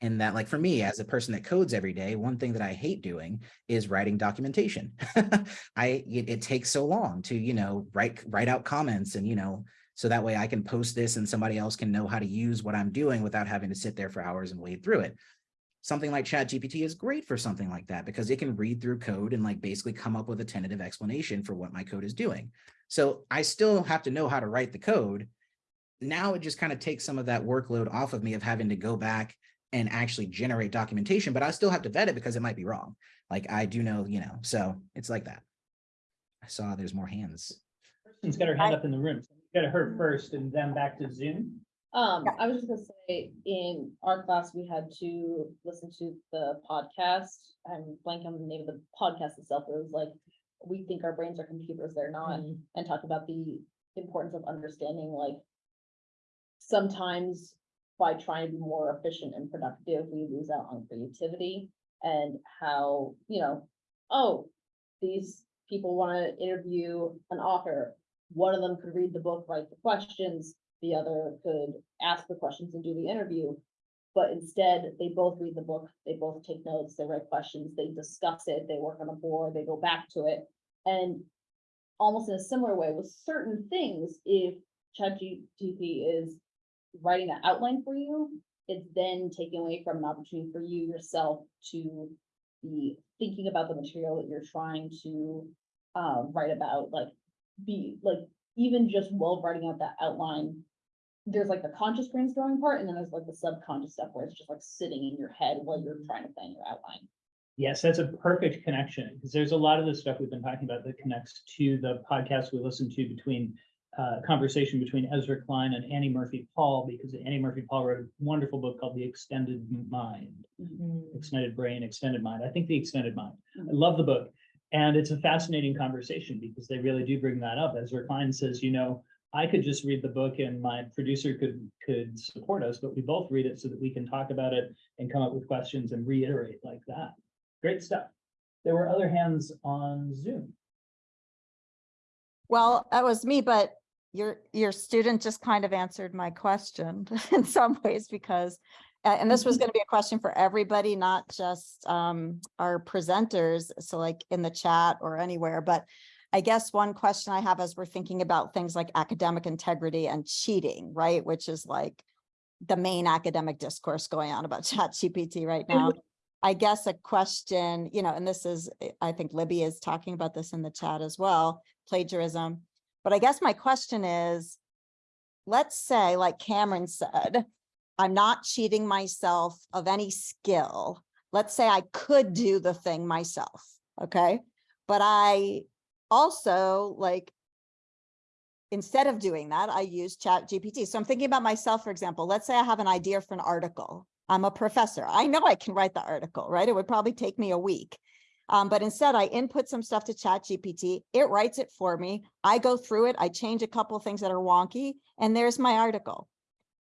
and that like for me as a person that codes every day one thing that i hate doing is writing documentation. I it, it takes so long to you know write write out comments and you know so that way i can post this and somebody else can know how to use what i'm doing without having to sit there for hours and wade through it. Something like chat gpt is great for something like that because it can read through code and like basically come up with a tentative explanation for what my code is doing. So i still have to know how to write the code. Now it just kind of takes some of that workload off of me of having to go back and actually generate documentation, but I still have to vet it because it might be wrong. Like I do know, you know, so it's like that. I saw there's more hands. Kristen's got her hand up in the room. So we Go to her first and then back to Zoom. Um, Yeah. I was just gonna say, in our class, we had to listen to the podcast. I'm blanking on the name of the podcast itself. It was like, we think our brains are computers, they're not, and talk about the importance of understanding, like. Sometimes by trying to be more efficient and productive, we lose out on creativity and how, you know, oh, these people wanna interview an author. One of them could read the book, write the questions, the other could ask the questions and do the interview. But instead, they both read the book, they both take notes, they write questions, they discuss it, they work on a board, they go back to it. And almost in a similar way with certain things, if ChatGPT is writing an outline for you, it's then taken away from an opportunity for you yourself to be thinking about the material that you're trying to uh, write about, like be like even just while writing out that outline, there's like the conscious brainstorming part, and then there's like the subconscious stuff where it's just like sitting in your head while you're trying to plan your outline. Yes, that's a perfect connection, because there's a lot of the stuff we've been talking about that connects to the podcast we listen to between uh, conversation between Ezra Klein and Annie Murphy Paul, because Annie Murphy Paul wrote a wonderful book called The Extended Mind, Extended Brain, Extended Mind. I think The Extended Mind. I love the book. And it's a fascinating conversation because they really do bring that up. Ezra Klein says, you know, I could just read the book and my producer could, could support us, but we both read it so that we can talk about it and come up with questions and reiterate like that. Great stuff. There were other hands on Zoom. Well, that was me, but your, your student just kind of answered my question in some ways because, and this was going to be a question for everybody, not just um, our presenters. So like in the chat or anywhere, but I guess one question I have as we're thinking about things like academic integrity and cheating, right? Which is like the main academic discourse going on about chat GPT right now. I guess a question, you know, and this is, I think Libby is talking about this in the chat as well, plagiarism. But I guess my question is, let's say, like Cameron said, I'm not cheating myself of any skill. Let's say I could do the thing myself, okay? But I also like, instead of doing that, I use Chat GPT. So I'm thinking about myself, for example, let's say I have an idea for an article. I'm a professor. I know I can write the article, right? It would probably take me a week. Um, but instead I input some stuff to chat GPT, it writes it for me. I go through it, I change a couple things that are wonky, and there's my article.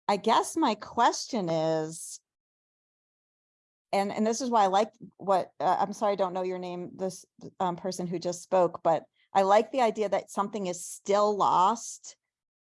I guess my question is, and, and this is why I like what, uh, I'm sorry, I don't know your name, this um, person who just spoke, but I like the idea that something is still lost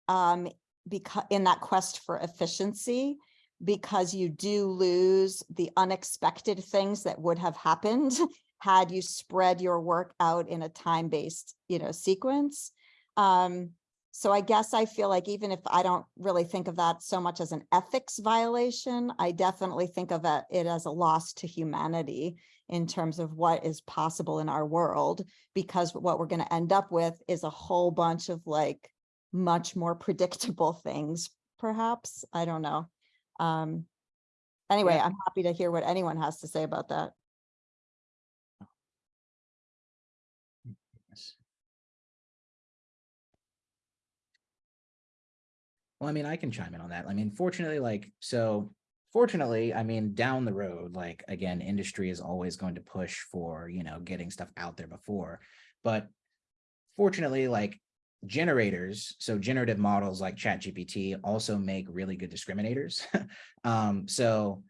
um, because in that quest for efficiency, because you do lose the unexpected things that would have happened had you spread your work out in a time-based, you know, sequence. Um, so I guess I feel like even if I don't really think of that so much as an ethics violation, I definitely think of it, as a loss to humanity in terms of what is possible in our world, because what we're going to end up with is a whole bunch of like much more predictable things, perhaps. I don't know. Um, Anyway, Yeah. I'm happy to hear what anyone has to say about that. Yes. Well, I mean, I can chime in on that. I mean, fortunately, like, so fortunately, I mean, down the road, like, again, industry is always going to push for, you know, getting stuff out there before. But fortunately, like generators, so generative models like ChatGPT also make really good discriminators. um, so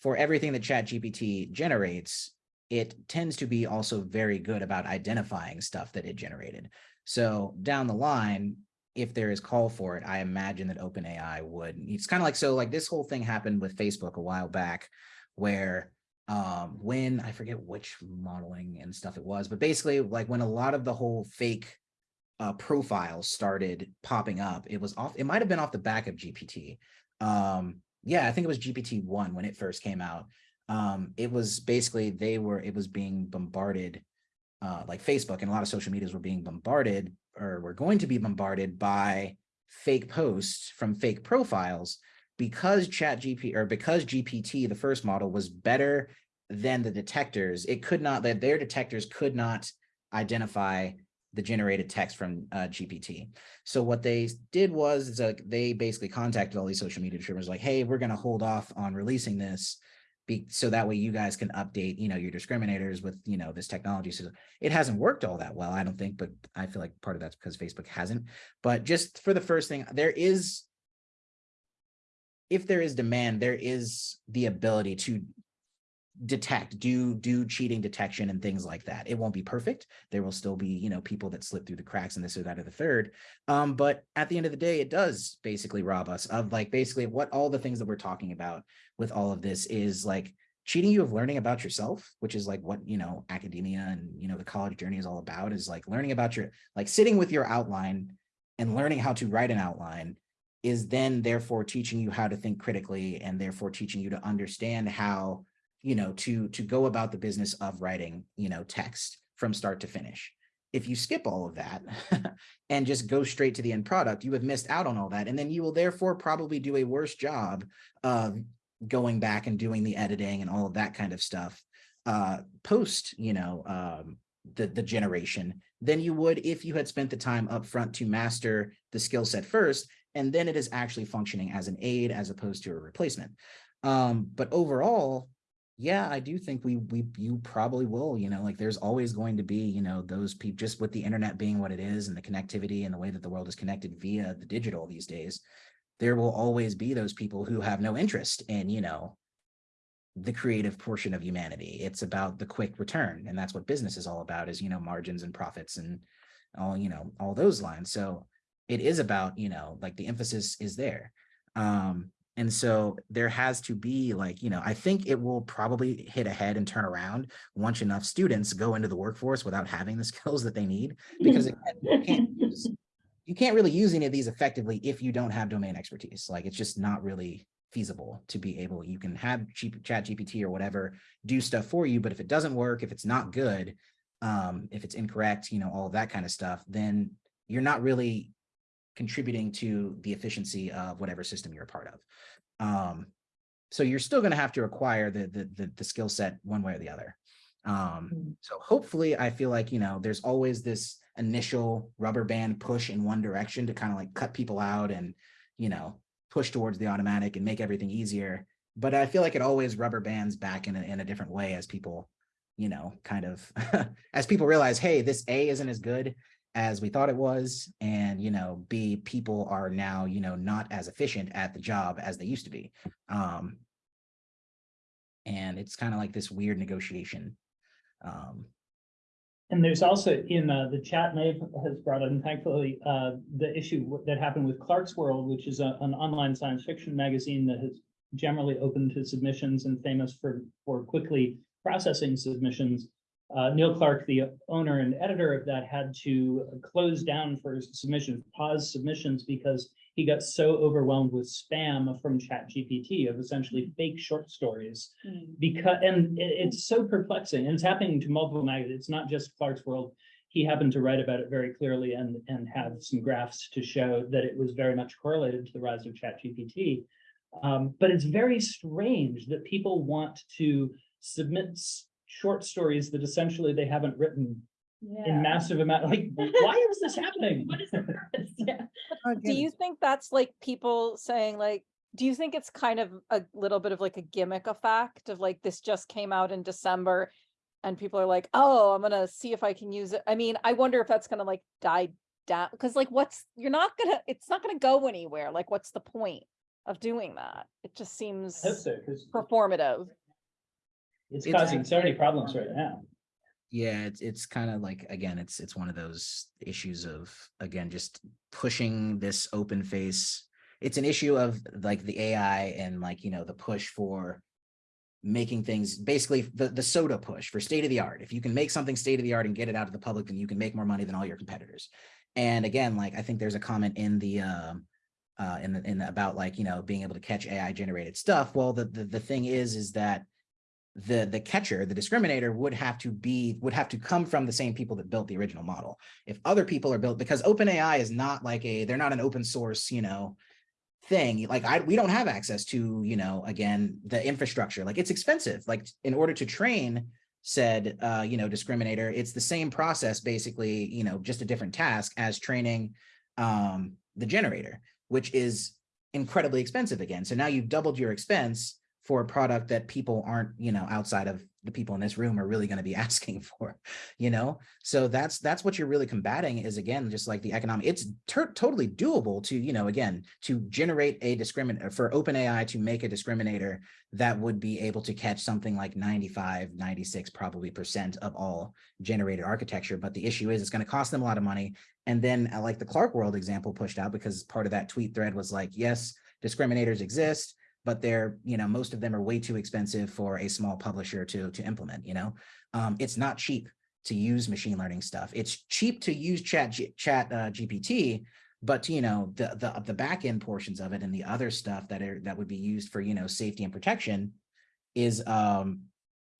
for everything that ChatGPT generates, it tends to be also very good about identifying stuff that it generated. So down the line, if there is call for it, I imagine that OpenAI would. It's kind of like so like this whole thing happened with Facebook a while back, where um when I forget which modeling and stuff it was, but basically like when a lot of the whole fake uh profiles started popping up, it was off, it might have been off the back of GPT. Um yeah, I think it was GPT one when it first came out. Um, it was basically they were it was being bombarded uh, like Facebook and a lot of social medias were being bombarded or were going to be bombarded by fake posts from fake profiles because chat GP or because GPT, the first model was better than the detectors. It could not that their detectors could not identify the generated text from uh, GPT. So what they did was like they basically contacted all these social media distributors like, hey, we're going to hold off on releasing this be, so that way you guys can update, you know, your discriminators with, you know, this technology. So it hasn't worked all that well, I don't think, but I feel like part of that's because Facebook hasn't. But just for the first thing, there is, if there is demand, there is the ability to detect, do do cheating detection and things like that. It won't be perfect. There will still be, you know, people that slip through the cracks and this or that or the third. Um, but at the end of the day, it does basically rob us of like basically what all the things that we're talking about with all of this is like cheating you of learning about yourself, which is like what, you know, academia and, you know, the college journey is all about is like learning about your, like sitting with your outline and learning how to write an outline is then therefore teaching you how to think critically and therefore teaching you to understand how you know, to to go about the business of writing, you know, text from start to finish. If you skip all of that and just go straight to the end product, you have missed out on all that. And then you will therefore probably do a worse job of going back and doing the editing and all of that kind of stuff uh, post, you know, um, the, the generation than you would if you had spent the time up front to master the skill set first, and then it is actually functioning as an aid as opposed to a replacement. Um, but overall, yeah, I do think we we you probably will, you know, like there's always going to be, you know, those people just with the internet being what it is and the connectivity and the way that the world is connected via the digital these days, there will always be those people who have no interest in, you know, the creative portion of humanity. It's about the quick return. And that's what business is all about is, you know, margins and profits and all, you know, all those lines. So it is about, you know, like the emphasis is there. Um, and so there has to be like, you know, I think it will probably hit ahead and turn around once enough students go into the workforce without having the skills that they need, because again, you can't use, you can't really use any of these effectively if you don't have domain expertise. Like it's just not really feasible to be able, you can have cheap chat GPT or whatever do stuff for you, but if it doesn't work, if it's not good, um, if it's incorrect, you know, all that kind of stuff, then you're not really contributing to the efficiency of whatever system you're a part of. Um, so you're still going to have to acquire the, the, the, the skill set one way or the other. Um, Mm. so hopefully I feel like, you know, there's always this initial rubber band push in one direction to kind of like cut people out and, you know, push towards the automatic and make everything easier. But I feel like it always rubber bands back in a, in a different way as people, you know, kind of, as people realize, hey, this A isn't as good as we thought it was. And, you know, B, people are now, you know, not as efficient at the job as they used to be. Um, and it's kind of like this weird negotiation. Um, And there's also in uh, the chat, Nave has brought in thankfully, uh, the issue that happened with Clarkesworld, which is a- an online science fiction magazine that has generally open to submissions and famous for, for quickly processing submissions. Uh, Neil Clarke, the owner and editor of that, had to close down for submissions, pause submissions because he got so overwhelmed with spam from ChatGPT of essentially fake short stories. Because and it- it's so perplexing and it's happening to multiple magazines. It's not just Clarkesworld. He happened to write about it very clearly and and have some graphs to show that it was very much correlated to the rise of chat gpt Um, but it's very strange that people want to submit short stories that essentially they haven't written in massive amount, like, why is this happening? What is the purpose? Yeah. Oh, do you think that's like people saying like, do you think it's kind of a little bit of like a gimmick effect of like, this just came out in December? And people are like, oh, I'm gonna see if I can use it. I mean, I wonder if that's gonna like die down, because like what's, you're not gonna, it's not gonna go anywhere. Like, what's the point of doing that? It just seems I hope so, 'cause performative. It's It's- causing so many problems right now. Yeah, it's it's kind of like again, it's it's one of those issues of again just pushing this open face. It's an issue of like the AI and like you know the push for making things basically the the SOTA push for state of the art. If you can make something state of the art and get it out to the public, then you can make more money than all your competitors. And again, like I think there's a comment in the um uh in the in the, about like you know being able to catch AI generated stuff. Well, the the the thing is is that the the catcher, the discriminator would have to be would have to come from the same people that built the original model. If other people are built because OpenAI is not like a they're not an open source, you know, thing. Like I we don't have access to, you know, again, the infrastructure. Like it's expensive. Like in order to train said uh, you know, discriminator, it's the same process basically, you know, just a different task as training um the generator, which is incredibly expensive again. So now you've doubled your expense for a product that people aren't, you know, outside of the people in this room are really going to be asking for, you know? So that's, that's what you're really combating is again, just like the economic, it's totally doable to, you know, again, to generate a discriminator for OpenAI to make a discriminator that would be able to catch something like 95, 96 probably percent of all generated architecture. But the issue is it's going to cost them a lot of money. And then uh, like the Clark World example pushed out because part of that tweet thread was like, yes, discriminators exist but they're, you know, most of them are way too expensive for a small publisher to, to implement, you know? Um, it's not cheap to use machine learning stuff. It's cheap to use chat, G, chat uh, GPT, but you know, the, the, the back end portions of it and the other stuff that are, that would be used for, you know, safety and protection is, um,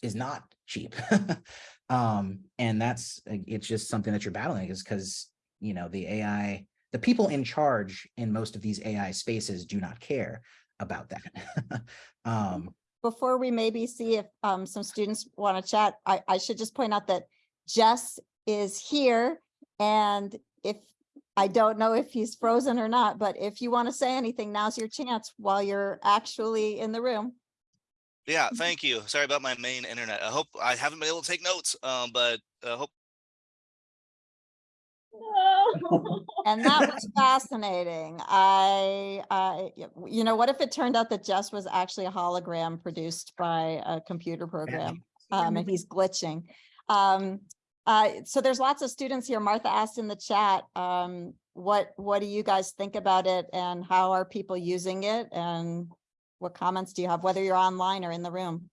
is not cheap. um, and that's, it's just something that you're battling is because, you know, the AI, the people in charge in most of these AI spaces do not care about that. um, Before we maybe see if um some students want to chat, I I should just point out that Jess is here. And if, I don't know if he's frozen or not, but if you want to say anything, now's your chance while you're actually in the room. Yeah, thank you. Sorry about my Maine internet. I hope I haven't been able to take notes, um, but I hope No. And that was fascinating. I, I, you know, what if it turned out that Jess was actually a hologram produced by a computer program? Um, and he's glitching. Um, uh, so there's lots of students here. Martha asked in the chat, um, what, what do you guys think about it and how are people using it? And what comments do you have, whether you're online or in the room?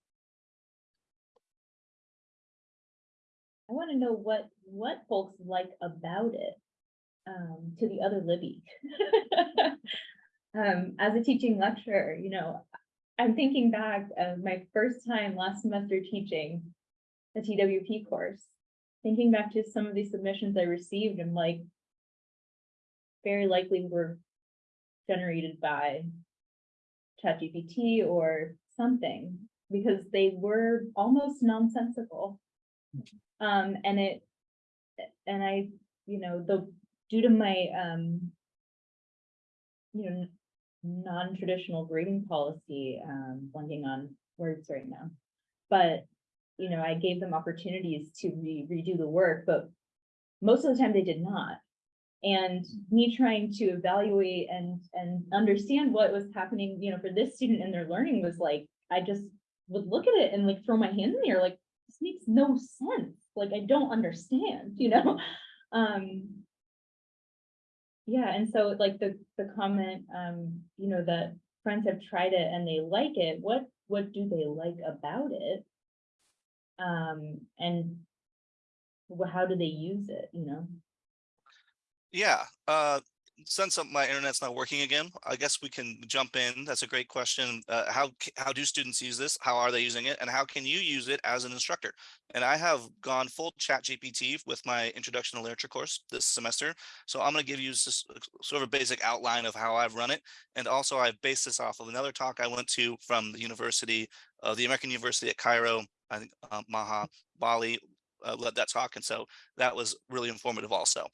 I want to know what, what folks like about it, um, to the other Libby. Um, as a teaching lecturer, you know, I'm thinking back of my first time last semester teaching a TWP course. Thinking back to some of these submissions I received and like very likely were generated by ChatGPT or something, because they were almost nonsensical. Um, and it, and I, you know, the, due to my, um, you know, non-traditional grading policy, um, blanking on words right now. But, you know, I gave them opportunities to re- redo the work, but most of the time they did not. And me trying to evaluate and, and understand what was happening, you know, for this student and their learning was like, I just would look at it and like throw my hand in the air, like, this makes no sense. Like, I don't understand, you know? Um. Yeah, and so like the, the comment, um, you know, that friends have tried it and they like it, what, what do they like about it? Um, and how do they use it, you know? Yeah, uh, since uh, my internet's not working again, I guess we can jump in. That's a great question. Uh, how, how do students use this? How are they using it? And how can you use it as an instructor? And I have gone full chat GPT with my introduction to literature course this semester. So I'm going to give you just sort of a basic outline of how I've run it. And also I've based this off of another talk I went to from the University, uh, the American University at Cairo, I think uh, Maha Bali uh, led that talk. And so that was really informative also.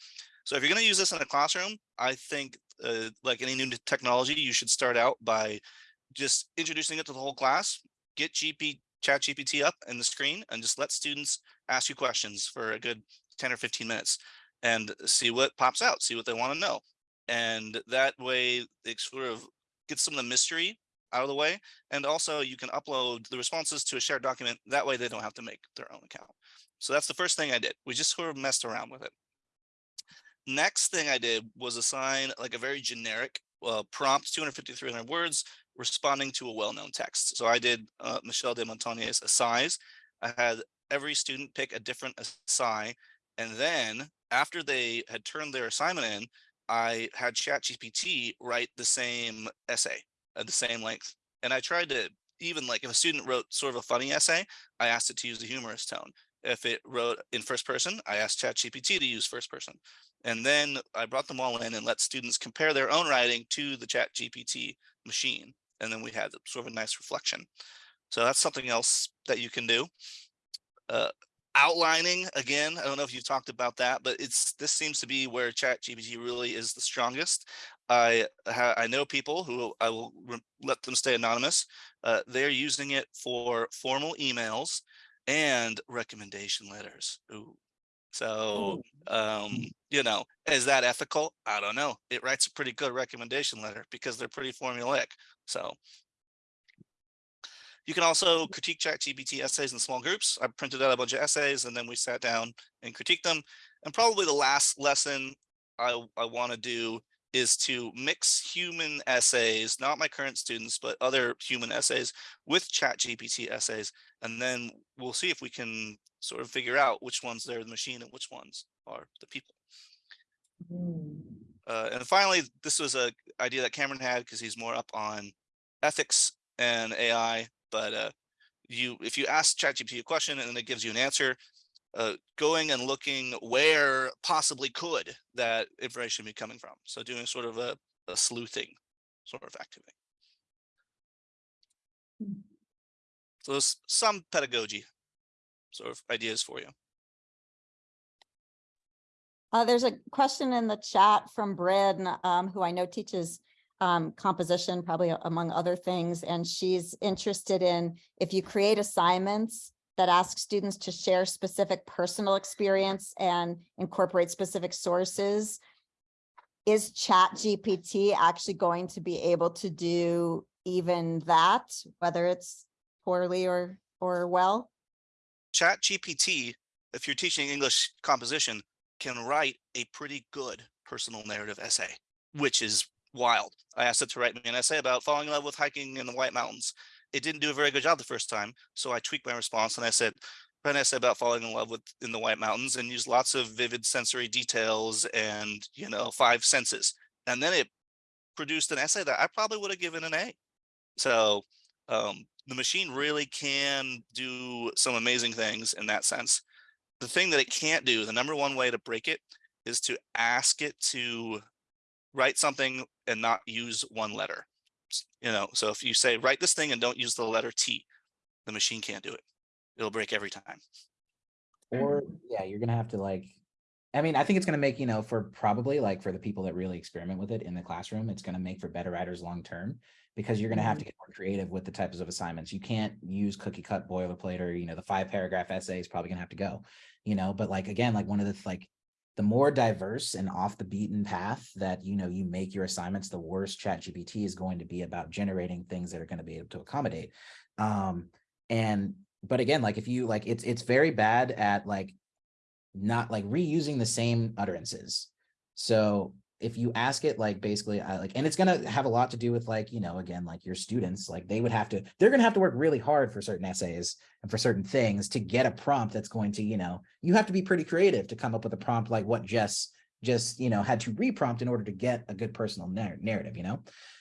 So if you're going to use this in a classroom, I think uh, like any new technology, you should start out by just introducing it to the whole class, get GP chat GPT up in the screen and just let students ask you questions for a good 10 or 15 minutes and see what pops out, see what they want to know. And that way it sort of gets some of the mystery out of the way. And also you can upload the responses to a shared document. That way they don't have to make their own account. So that's the first thing I did. We just sort of messed around with it. Next thing I did was assign like a very generic uh, prompt, 250, 300 words, responding to a well-known text. So I did uh, Michel de Montaigne's Essays. I had every student pick a different essay. And then after they had turned their assignment in, I had ChatGPT write the same essay at the same length. And I tried to even like if a student wrote sort of a funny essay, I asked it to use a humorous tone. If it wrote in first person, I asked ChatGPT to use first person. And then I brought them all in and let students compare their own writing to the chat GPT machine. And then we had sort of a nice reflection. So that's something else that you can do. Uh, outlining, again, I don't know if you've talked about that, but it's this seems to be where chat GPT really is the strongest. I I know people who I will let them stay anonymous. Uh, they're using it for formal emails and recommendation letters. Ooh. So, um, you know, is that ethical? I don't know. It writes a pretty good recommendation letter because they're pretty formulaic. So you can also critique ChatGPT essays in small groups. I printed out a bunch of essays and then we sat down and critiqued them. And probably the last lesson I, I want to do is to mix human essays, not my current students, but other human essays with ChatGPT essays. And then we'll see if we can sort of figure out which ones they're the machine and which ones are the people. Uh, and finally, this was a idea that Cameron had because he's more up on ethics and AI. But uh, you, if you ask ChatGPT a question and then it gives you an answer, uh, going and looking where possibly could that information be coming from. So doing sort of a, a sleuthing sort of activity. So there's some pedagogy sort of ideas for you. Uh, there's a question in the chat from Bryn, um, who I know teaches um, composition, probably among other things, and she's interested in if you create assignments that ask students to share specific personal experience and incorporate specific sources. Is Chat GPT actually going to be able to do even that, whether it's poorly or, or well? Chat GPT, if you're teaching English composition, can write a pretty good personal narrative essay, which is wild. I asked it to write me an essay about falling in love with hiking in the White Mountains. It didn't do a very good job the first time, so I tweaked my response and I said, an essay about falling in love with in the White Mountains and used lots of vivid sensory details and you know five senses. And then it produced an essay that I probably would have given an A. So um, the machine really can do some amazing things in that sense. The thing that it can't do, the number one way to break it is to ask it to write something and not use one letter. You know, so if you say write this thing and don't use the letter T, the machine can't do it. It'll break every time. Or, mm-hmm. yeah, you're gonna have to like, I mean, I think it's gonna make, you know, for probably like for the people that really experiment with it in the classroom, it's gonna make for better writers long term. Because you're gonna have to mm-hmm. get more creative with the types of assignments. You can't use cookie cut boilerplate or, you know, the five paragraph essay is probably gonna have to go. You know, but like, again, like one of the like, the more diverse and off the beaten path that, you know, you make your assignments, the worse chat GPT is going to be about generating things that are gonna be able to accommodate. Um, and but again, like if you like, it's it's very bad at like not like reusing the same utterances. So if you ask it like basically I like and it's gonna have a lot to do with like, you know, again, like your students, like they would have to, they're gonna have to work really hard for certain essays and for certain things to get a prompt that's going to, you know, you have to be pretty creative to come up with a prompt like what Jess just, you know, had to reprompt in order to get a good personal narr- narrative, you know?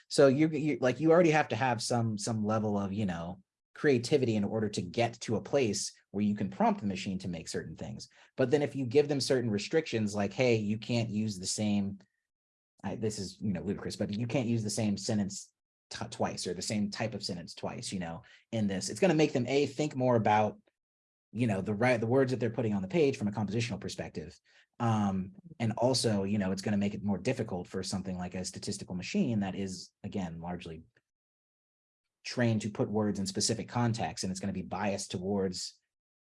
So you, you, like, you already have to have some, some level of, you know, creativity in order to get to a place where you can prompt the machine to make certain things. But then if you give them certain restrictions, like, hey, you can't use the same, I, this is, you know, ludicrous, but you can't use the same sentence twice or the same type of sentence twice, you know, in this, it's going to make them a think more about, you know, the right, the words that they're putting on the page from a compositional perspective. Um, and also, you know, it's going to make it more difficult for something like a statistical machine that is, again, largely trained to put words in specific contexts, and it's going to be biased towards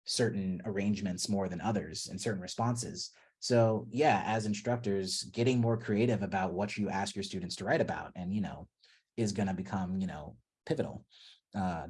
certain arrangements more than others and certain responses. So yeah, as instructors, getting more creative about what you ask your students to write about and, you know, is going to become, you know, pivotal, uh,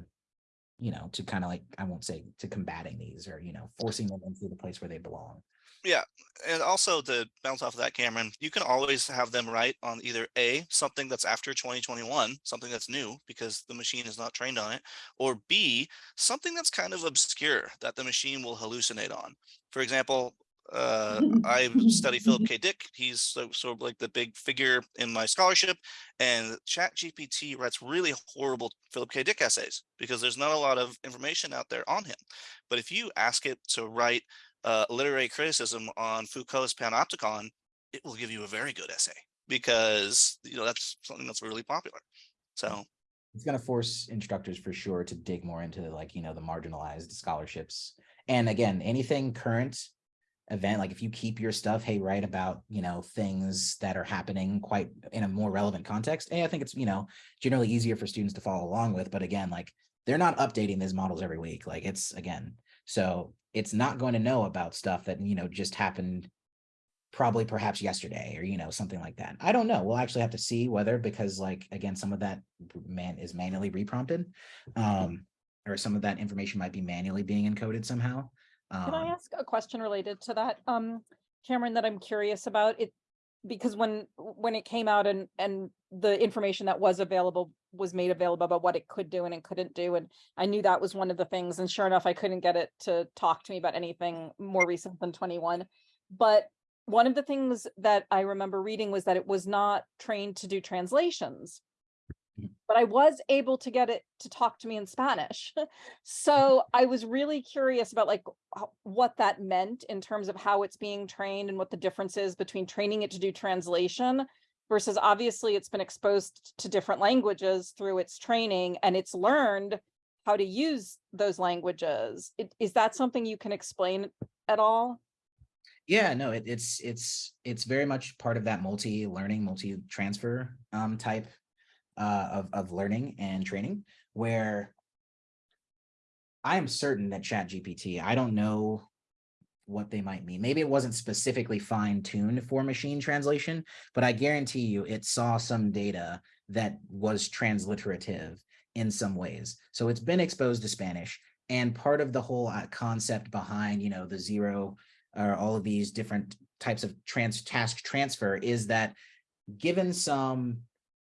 you know, to kind of like, I won't say to combating these or, you know, forcing them into the place where they belong. Yeah. And also to bounce off of that, Cameron, you can always have them write on either A, something that's after 2021, something that's new because the machine is not trained on it, or B, something that's kind of obscure that the machine will hallucinate on. For example, uh, I study Philip K. Dick. He's so, sort of like the big figure in my scholarship. And Chat GPT writes really horrible Philip K. Dick essays because there's not a lot of information out there on him. But if you ask it to write uh, literary criticism on Foucault's Panopticon, it will give you a very good essay because you know that's something that's really popular. So It's going to force instructors for sure to dig more into like, you know, the marginalized scholarships. And again, anything current event, like if you keep your stuff, hey, write about, you know, things that are happening quite in a more relevant context. Hey, I think it's, you know, generally easier for students to follow along with. But again, like they're not updating these models every week. Like it's again, so it's not going to know about stuff that, you know, just happened probably perhaps yesterday or, you know, something like that. I don't know. We'll actually have to see whether, because like, again, some of that man is manually reprompted. Um, or some of that information might be manually being encoded somehow. Can I Um, ask a question related to that, um, Cameron, that I'm curious about it? Because when, when it came out and, and the information that was available was made available about what it could do and it couldn't do, and I knew that was one of the things, and sure enough, I couldn't get it to talk to me about anything more recent than twenty-one. But one of the things that I remember reading was that it was not trained to do translations. Mhm. But I was able to get it to talk to me in Spanish. So I was really curious about like what that meant in terms of how it's being trained and what the difference is between training it to do translation versus obviously it's been exposed to different languages through its training and it's learned how to use those languages. It- Is that something you can explain at all? Yeah, no, it, it's it's it's very much part of that multi-learning, multi-transfer um type uh of of learning and training where I am certain that Chat GPT, I don't know what they might mean. Maybe it wasn't specifically fine-tuned for machine translation, but I guarantee you it saw some data that was transliterative in some ways. So it's been exposed to Spanish. And part of the whole uh, concept behind, you know, the zero or all of these different types of trans task transfer is that given some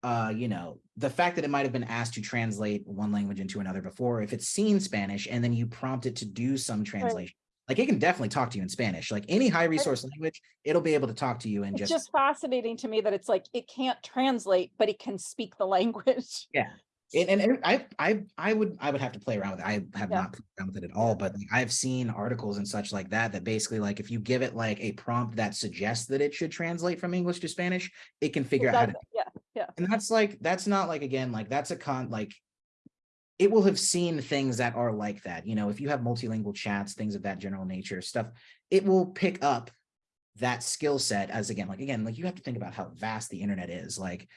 uh you know the fact that it might have been asked to translate one language into another before if it's seen spanish and then you prompt it to do some translation like it can definitely talk to you in spanish like any high resource language it'll be able to talk to you and It's just just fascinating to me that it's like, it can't translate, but it can speak the language. And, and and I, I, I would, I would have to play around with it. I have Yeah. not played around with it at all, but like, I've seen articles and such like that, that basically like, if you give it like a prompt that suggests that it should translate from English to Spanish, it can figure out how to, it, Yeah, and that's like, that's not like, again, like, that's a con, like, it will have seen things that are like that, you know, if you have multilingual chats, things of that general nature, stuff, it will pick up that skill set as again, like, again, like, you have to think about how vast the internet is, like,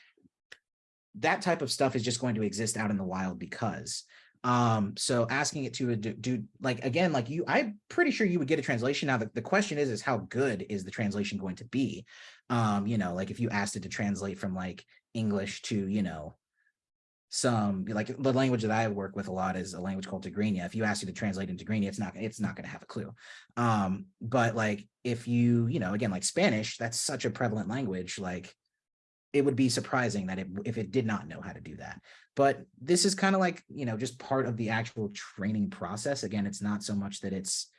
that type of stuff is just going to exist out in the wild because um so asking it to do, do like again like you i'm pretty sure you would get a translation. Now the, the question is is how good is the translation going to be? Um you know like if you asked it to translate from like english to you know some like the language that i work with a lot is a language called tigrinya. If you ask you to translate into tigrinya it's not it's not going to have a clue. Um but like if you you know again like spanish that's such a prevalent language like it would be surprising that it, if it did not know how to do that. But this is kind of like, you know, just part of the actual training process. Again, it's not so much that it's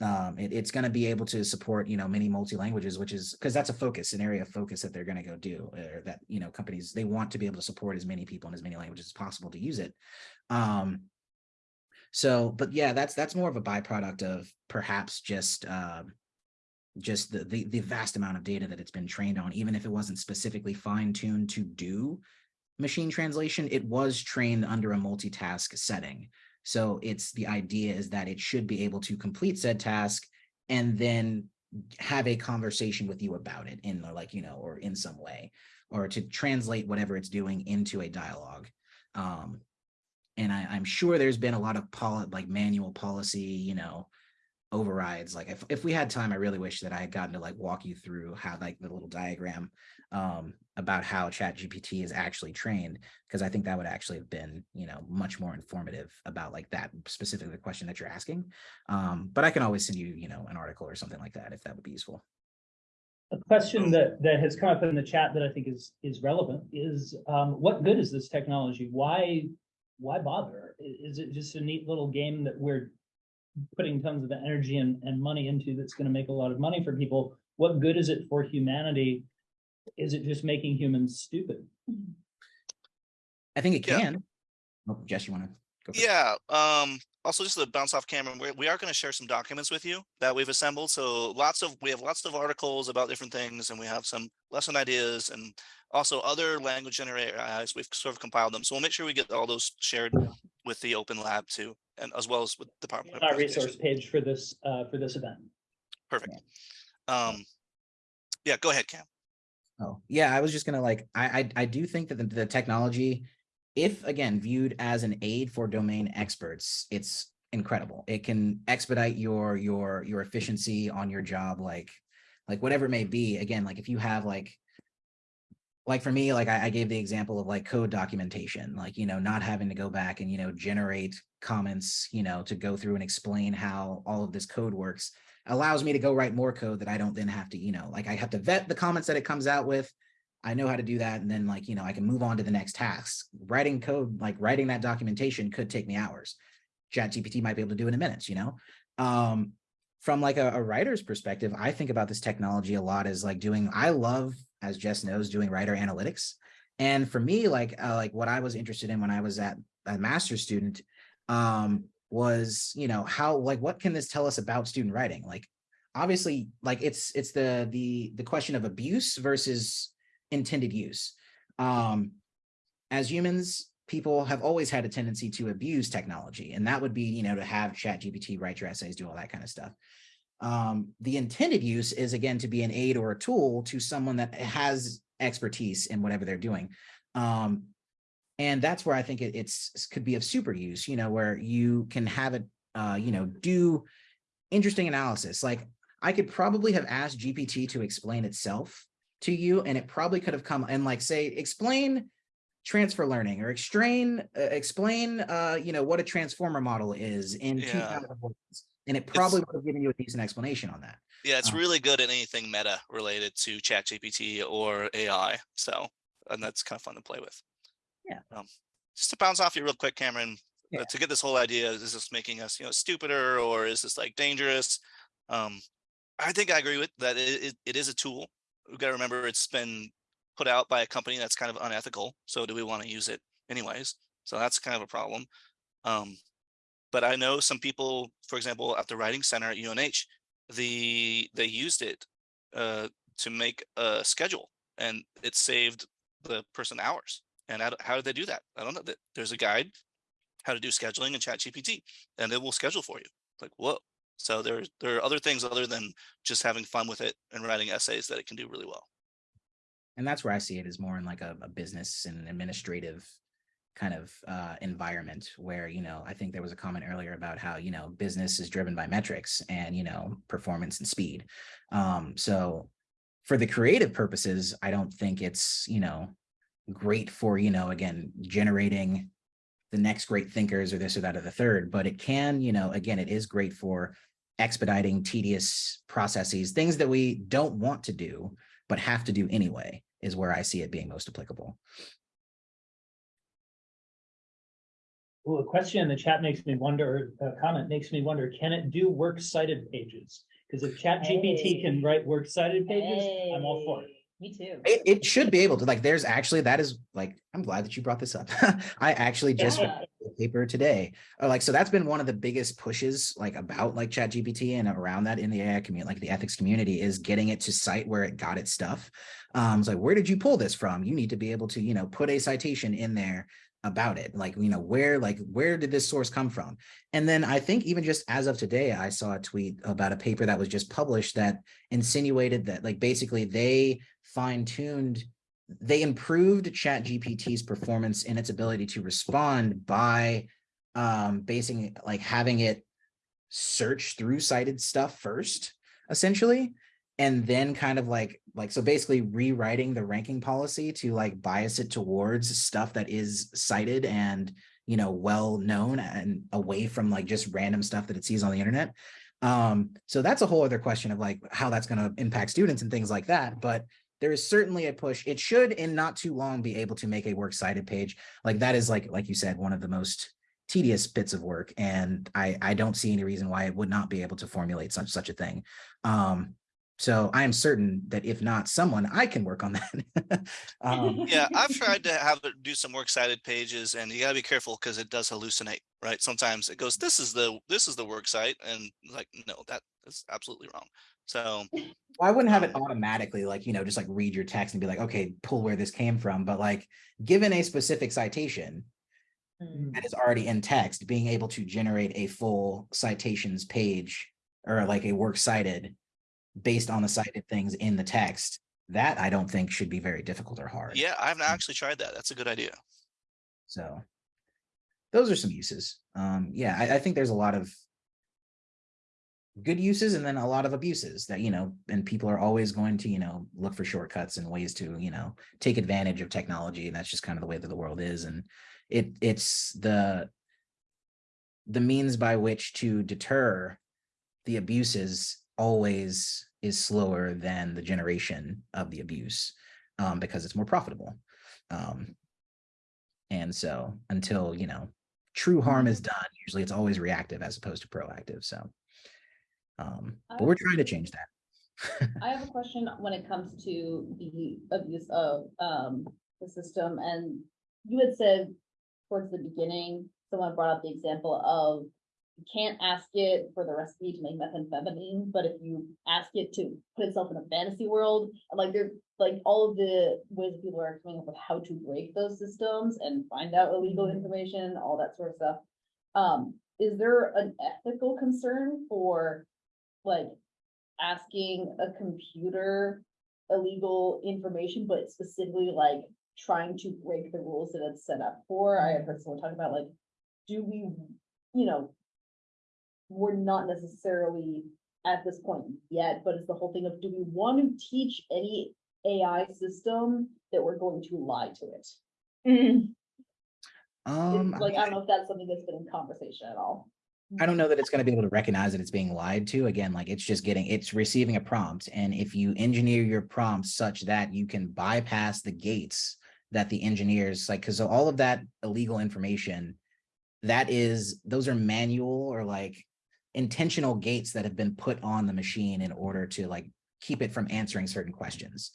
Um, it, it's going to be able to support, you know, many multi-languages, which is because that's a focus, an area of focus that they're going to go do, or that, you know, companies, they want to be able to support as many people in as many languages as possible to use it. Um, so, but yeah, that's, that's more of a byproduct of perhaps just, um, just the, the, the vast amount of data that it's been trained on, even if it wasn't specifically fine tuned to do machine translation, it was trained under a multitask setting. So it's the idea is that it should be able to complete said task and then have a conversation with you about it in like, you know, or in some way, or to translate whatever it's doing into a dialogue. Um, and I, I'm sure there's been a lot of poli like manual policy, you know, overrides. Like if, if we had time, I really wish that I had gotten to like walk you through how like the little diagram um, about how chat GPT is actually trained, because I think that would actually have been, you know, much more informative about like that specifically the question that you're asking. Um, but I can always send you, you know, an article or something like that if that would be useful. A question that, that has come up in the chat that I think is, is relevant is, um, what good is this technology? Why, why bother? Is it just a neat little game that we're putting tons of energy and, and money into that's gonna make a lot of money for people? What good is it for humanity? Is it just making humans stupid? I think it Yeah. can. Oh, Jess, you want to go? first? Yeah, um, also just to bounce off camera, we we are gonna share some documents with you that we've assembled. So lots of, we have lots of articles about different things and we have some lesson ideas and also other language generator AIs. We've sort of compiled them. So we'll make sure we get all those shared with the open lab too, and as well as with the PowerPoint. Our resource page for this, uh, for this event. Perfect. Um, yeah, go ahead, Cam. Oh, yeah, I was just gonna like, I, I, I do think that the, the technology, if again, viewed as an aid for domain experts, it's incredible. It can expedite your, your, your efficiency on your job, like, like whatever it may be. Again, like if you have like, like for me, like I, I gave the example of like code documentation, like, you know, not having to go back and, you know, generate comments, you know, to go through and explain how all of this code works allows me to go write more code that I don't then have to, you know, like I have to vet the comments that it comes out with. I know how to do that. And then like, you know, I can move on to the next task. Writing code, like writing that documentation could take me hours. Chat GPT might be able to do it in minutes, you know? Um, from like a, a writer's perspective, I think about this technology a lot as like doing, I love, as Jess knows, doing writer analytics. And for me, like, uh, like what I was interested in when I was at a master's student, um, was, you know, how, like, what can this tell us about student writing? Like, obviously, like it's, it's the, the, the question of abuse versus intended use. Um, as humans, people have always had a tendency to abuse technology, and that would be, you know, to have chat GPT write your essays, do all that kind of stuff. Um, the intended use is again, to be an aid or a tool to someone that has expertise in whatever they're doing. Um, and that's where I think it, it's could be of super use, you know, where you can have it, uh, you know, do interesting analysis. Like I could probably have asked GPT to explain itself to you, and it probably could have come and like say, explain transfer learning or explain, uh, explain, uh, you know, what a transformer model is in Yeah. 2000 words. And it probably would have given you a decent explanation on that. Yeah, it's Uh, really good at anything meta related to chat GPT or AI. So, and that's kind of fun to play with. Yeah. Um, just to bounce off you real quick, Cameron, uh, to get this whole idea, is this making us, you know, stupider or is this like dangerous? Um, I think I agree with that. It, it, it is a tool. We've got to remember it's been put out by a company that's kind of unethical. So do we want to use it anyways? So that's kind of a problem. Um, but I know some people, for example, at the writing center at UNH, the they used it uh, to make a schedule and it saved the person hours. And how did they do that? I don't know. That There's a guide how to do scheduling in Chat GPT, and it will schedule for you. Like whoa! So there there are other things other than just having fun with it and writing essays that it can do really well. And that's where I see it as more in like a, a business and administrative kind of uh, environment where, you know, I think there was a comment earlier about how, you know, business is driven by metrics and, you know, performance and speed. Um, so for the creative purposes, I don't think it's, you know, great for, you know, again, generating the next great thinkers or this or that or the third, but it can, you know, again, it is great for expediting tedious processes, things that we don't want to do, but have to do anyway, is where I see it being most applicable. Well, a question in the chat makes me wonder, a comment makes me wonder, can it do works cited pages? Because if chat GPT can write works cited pages, I'm all for it. Me too. It, it should be able to, like, there's actually, that is like, I'm glad that you brought this up. I actually just read Yeah. a paper today. Uh, like, so that's been one of the biggest pushes like about like chat GPT and around that in the AI community, like the ethics community is getting it to cite where it got its stuff. Um, it's like, where did you pull this from? You need to be able to, you know, put a citation in there about it. Like, you know, where, like, where did this source come from? And then I think even just as of today, I saw a tweet about a paper that was just published that insinuated that like basically they fine-tuned they improved chat gpt's performance in its ability to respond by um basing like having it search through cited stuff first essentially and then kind of like like so basically rewriting the ranking policy to like bias it towards stuff that is cited and you know well known and away from like just random stuff that it sees on the internet. Um so that's a whole other question of like how that's going to impact students and things like that but there is certainly a push. It should in not too long be able to make a works cited page. Like that is like like you said one of the most tedious bits of work and i i don't see any reason why it would not be able to formulate such such a thing. Um so i am certain that if not someone i can work on that um Yeah, I've tried to have it do some works cited pages and you gotta be careful because it does hallucinate, right? Sometimes it goes, this is the, this is the work site and like, no, that is absolutely wrong. So, I wouldn't have it automatically like, you know, just like read your text and be like, okay, pull where this came from. But like, given a specific citation Mm. that is already in text, being able to generate a full citations page or like a works cited based on the cited things in the text, that I don't think should be very difficult or hard. yeah, I haven't actually tried that. That's a good idea. So those are some uses. Um, yeah, I, I think there's a lot of good uses and then a lot of abuses that, you know, and people are always going to, you know, look for shortcuts and ways to, you know, take advantage of technology. And that's just kind of the way that the world is. And it it's the the means by which to deter the abuses always is slower than the generation of the abuse um, because it's more profitable. Um, and so until, you know, true harm is done, usually it's always reactive as opposed to proactive. So, um, but we're trying to change that. I have a question when it comes to the abuse of um the system and you had said towards the beginning, someone brought up the example of you can't ask it for the recipe to make methamphetamine, but if you ask it to put itself in a fantasy world, like there, like all of the ways that people are coming up with how to break those systems and find out illegal information, all that sort of stuff. Um, is there an ethical concern for like asking a computer illegal information, but specifically like trying to break the rules that it's set up for. I have heard someone talk about like, do we, you know, we're not necessarily at this point yet, but it's the whole thing of, do we want to teach any AI system that we're going to lie to it? Mm. Um, Like, I don't know if that's something that's been in conversation at all. I don't know that it's going to be able to recognize that it's being lied to. Again, like it's just getting, it's receiving a prompt. And if you engineer your prompt such that you can bypass the gates that the engineers like, because all of that illegal information, that is, those are manual or like intentional gates that have been put on the machine in order to like keep it from answering certain questions.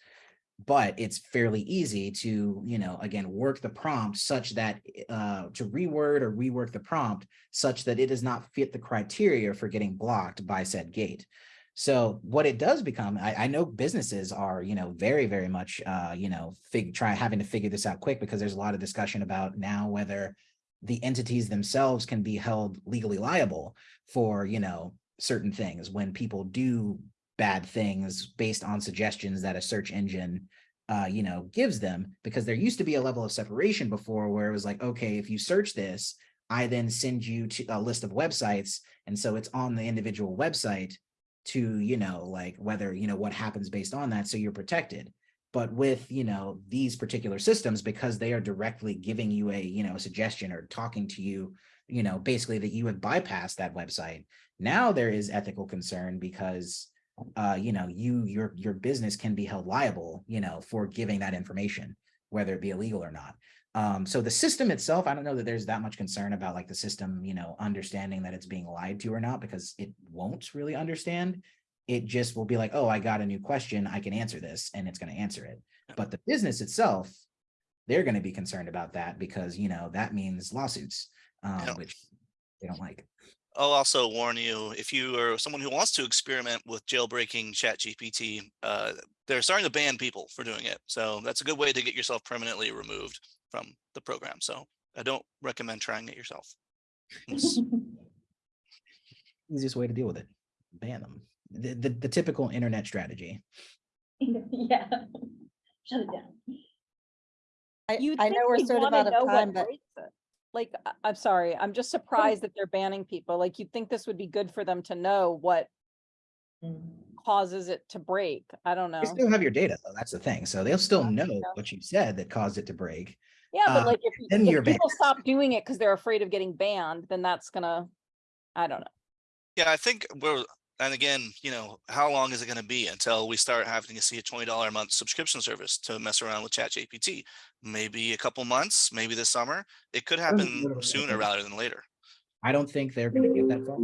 But it's fairly easy to, you know, again, work the prompt such that uh, to reword or rework the prompt such that it does not fit the criteria for getting blocked by said gate. So what it does become, I, I know businesses are, you know, very, very much, uh, you know, fig try having to figure this out quick because there's a lot of discussion about now whether the entities themselves can be held legally liable for, you know, certain things when people do bad things based on suggestions that a search engine uh, you know, gives them because there used to be a level of separation before where it was like, okay, if you search this, I then send you to a list of websites. And so it's on the individual website to, you know, like whether, you know, what happens based on that. So you're protected. But with, you know, these particular systems, because they are directly giving you a, you know, a suggestion or talking to you, you know, basically that you have bypassed that website. Now there is ethical concern because uh, you know, you, your, your business can be held liable, you know, for giving that information. whether it be illegal or not. Um, so the system itself, I don't know that there's that much concern about like the system, you know, understanding that it's being lied to or not, because it won't really understand. It just will be like, oh, I got a new question, I can answer this, and it's gonna answer it. But the business itself, they're gonna be concerned about that because, you know, that means lawsuits, um, Yeah. which they don't like. I'll also warn you, if you are someone who wants to experiment with jailbreaking ChatGPT, uh, they're starting to ban people for doing it. So that's a good way to get yourself permanently removed from the program. So I don't recommend trying it yourself. Easiest way to deal with it, ban them. The, the, the typical internet strategy. Yeah. Shut it down. I, I know we're sort of out of time, but. Like, I- I'm sorry, I'm just surprised that they're banning people. Like, you'd think this would be good for them to know what Mm. causes it to break. I don't know. You still have your data though, that's the thing. So they'll still know yeah. what you said that caused it to break. Yeah, uh, but like if, then if you're people banned. stop doing it because they're afraid of getting banned, then that's gonna, I don't know. Yeah, I think we're, and again, you know, how long is it gonna be until we start having to see a twenty dollar a month subscription service to mess around with ChatGPT? Maybe a couple months, maybe this summer. It could happen sooner rather than later. I don't think they're gonna get that far.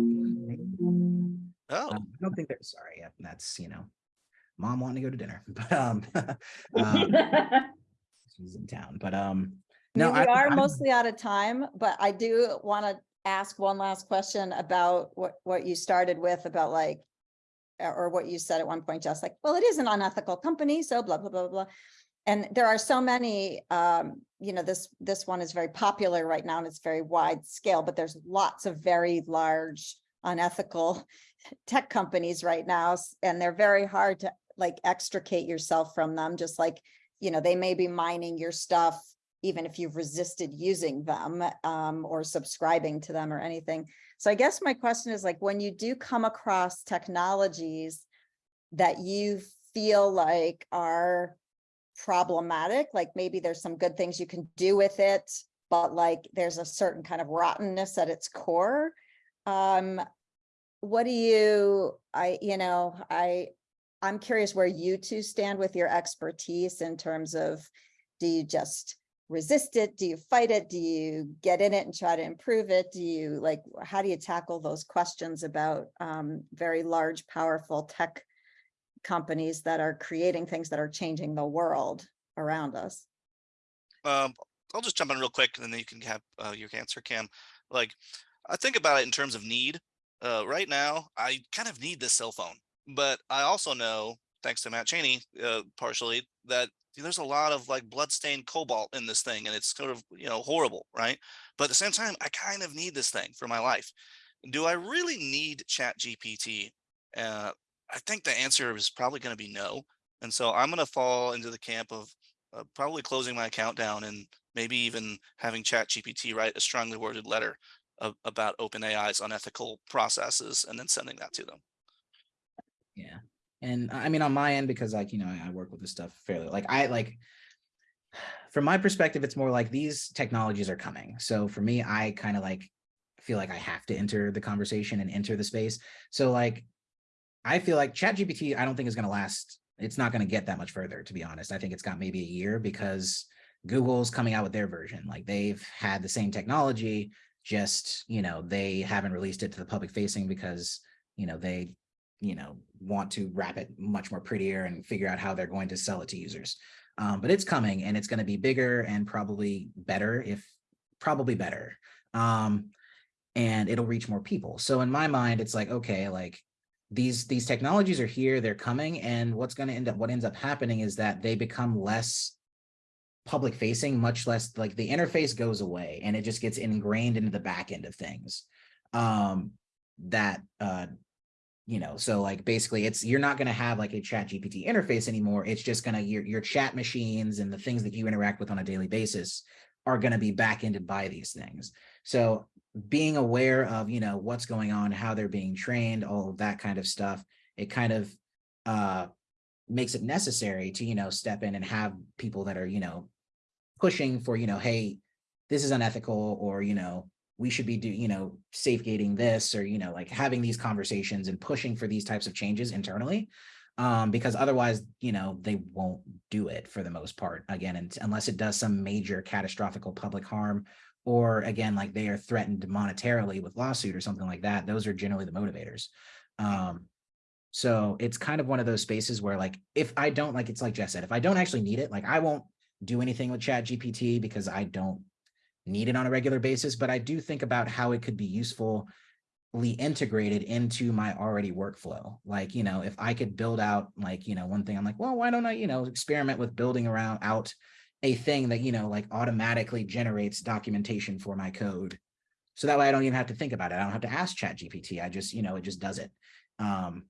Oh, Um, I don't think they're, sorry, yeah, that's, you know, mom wanting to go to dinner, but, um, um, she's in town, but, um, no, mean, I, we are I'm- mostly out of time, but I do want to ask one last question about what, what you started with about like, or what you said at one point, just like, well, it is an unethical company, so blah, blah, blah, blah. And there are so many, um, you know, this, this one is very popular right now and it's very wide scale, but there's lots of very large unethical tech companies right now, and they're very hard to like extricate yourself from them, just like, you know, they may be mining your stuff even if you've resisted using them um, or subscribing to them or anything. So I guess my question is like, when you do come across technologies that you feel like are problematic, like maybe there's some good things you can do with it, but like there's a certain kind of rottenness at its core. Um, what do you, I, you know, I, I'm curious where you two stand with your expertise in terms of, do you just resist it? Do you fight it? Do you get in it and try to improve it? Do you like, how do you tackle those questions about um, very large, powerful tech companies that are creating things that are changing the world around us? um, I'll just jump in real quick and then you can have uh, your answer, Cam. Like, I think about it in terms of need. Uh, right now, I kind of need this cell phone, but I also know, thanks to Matt Cheney, uh, partially, that there's a lot of like bloodstained cobalt in this thing, and it's sort of you know horrible, right? But at the same time, I kind of need this thing for my life. Do I really need Chat GPT? Uh, I think the answer is probably going to be no. And so I'm going to fall into the camp of uh, probably closing my account down and maybe even having Chat GPT write a strongly worded letter of, about OpenAI's unethical processes and then sending that to them. Yeah. And I mean, on my end, because like, you know, I work with this stuff fairly, like I like, from my perspective, it's more like these technologies are coming. So for me, I kind of like feel like I have to enter the conversation and enter the space. So like, I feel like ChatGPT, I don't think is going to last. It's not going to get that much further, to be honest. I think it's got maybe a year because Google's coming out with their version. Like they've had the same technology, just, you know, they haven't released it to the public facing because, you know, they you know, want to wrap it much more prettier and figure out how they're going to sell it to users. Um, but it's coming and it's going to be bigger and probably better if probably better. Um, and it'll reach more people. So in my mind, it's like, okay, like these, these technologies are here, they're coming. And what's going to end up, what ends up happening is that they become less public facing, much less like the interface goes away and it just gets ingrained into the back end of things. Um, that, uh, you know, so like basically it's, you're not going to have like a chat GPT interface anymore. It's just going to, your, your chat machines and the things that you interact with on a daily basis are going to be back-ended by these things. So being aware of, you know, what's going on, how they're being trained, all of that kind of stuff, it kind of uh, makes it necessary to, you know, step in and have people that are, you know, pushing for, you know, hey, this is unethical or, you know, we should be do, you know, safe safegating this or, you know, like having these conversations and pushing for these types of changes internally. Um, because otherwise, you know, they won't do it for the most part, again, and unless it does some major catastrophic public harm. Or again, like they are threatened monetarily with lawsuit or something like that, those are generally the motivators. Um, so it's kind of one of those spaces where like, if I don't, like, it's like Jess said, if I don't actually need it, like I won't do anything with Chat GPT because I don't need it on a regular basis, but I do think about how it could be usefully integrated into my already workflow. Like, you know, if I could build out like, you know, one thing I'm like, well, why don't I, you know, experiment with building around out a thing that, you know, like automatically generates documentation for my code. So that way I don't even have to think about it. I don't have to ask Chat GPT. I just, you know, it just does it. Um,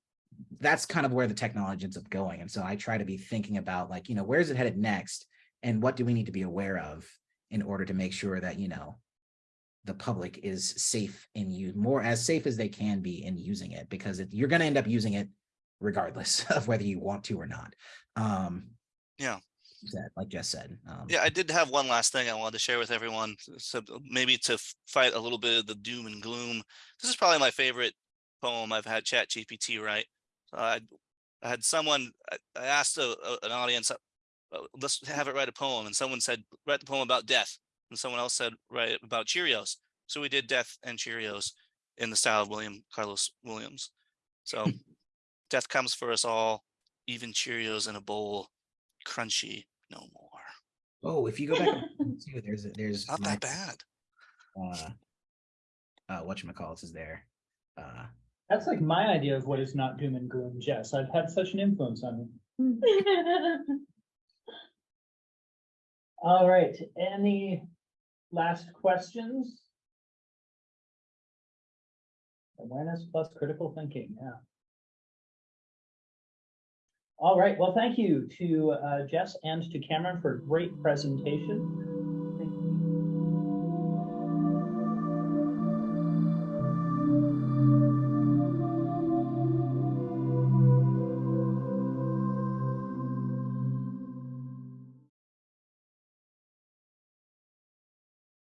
that's kind of where the technology ends up going. And so I try to be thinking about like, you know, where's it headed next? And what do we need to be aware of in order to make sure that, you know, the public is safe in you more as safe as they can be in using it, because it, you're going to end up using it regardless of whether you want to or not. Um, Yeah. That, like Jess said. Um, Yeah, I did have one last thing I wanted to share with everyone. So maybe to fight a little bit of the doom and gloom. This is probably my favorite poem I've had Chat GPT write. So I, I had someone, I, I asked a, a- an audience, uh, uh, let's have it write a poem. And someone said, write the poem about death. And someone else said, write it about Cheerios. So we did death and Cheerios in the style of William Carlos Williams. So death comes for us all, even Cheerios in a bowl, crunchy no more. Oh, if you go back, and see, there's, there's. Not my, that bad. Uh, uh, whatchamacallits is there. Uh, That's like my idea of what is not doom and gloom, Jess. I've had such an influence on me. All right, any last questions? Awareness plus critical thinking, yeah. All right, well, thank you to uh, Jess and to Cameron for a great presentation.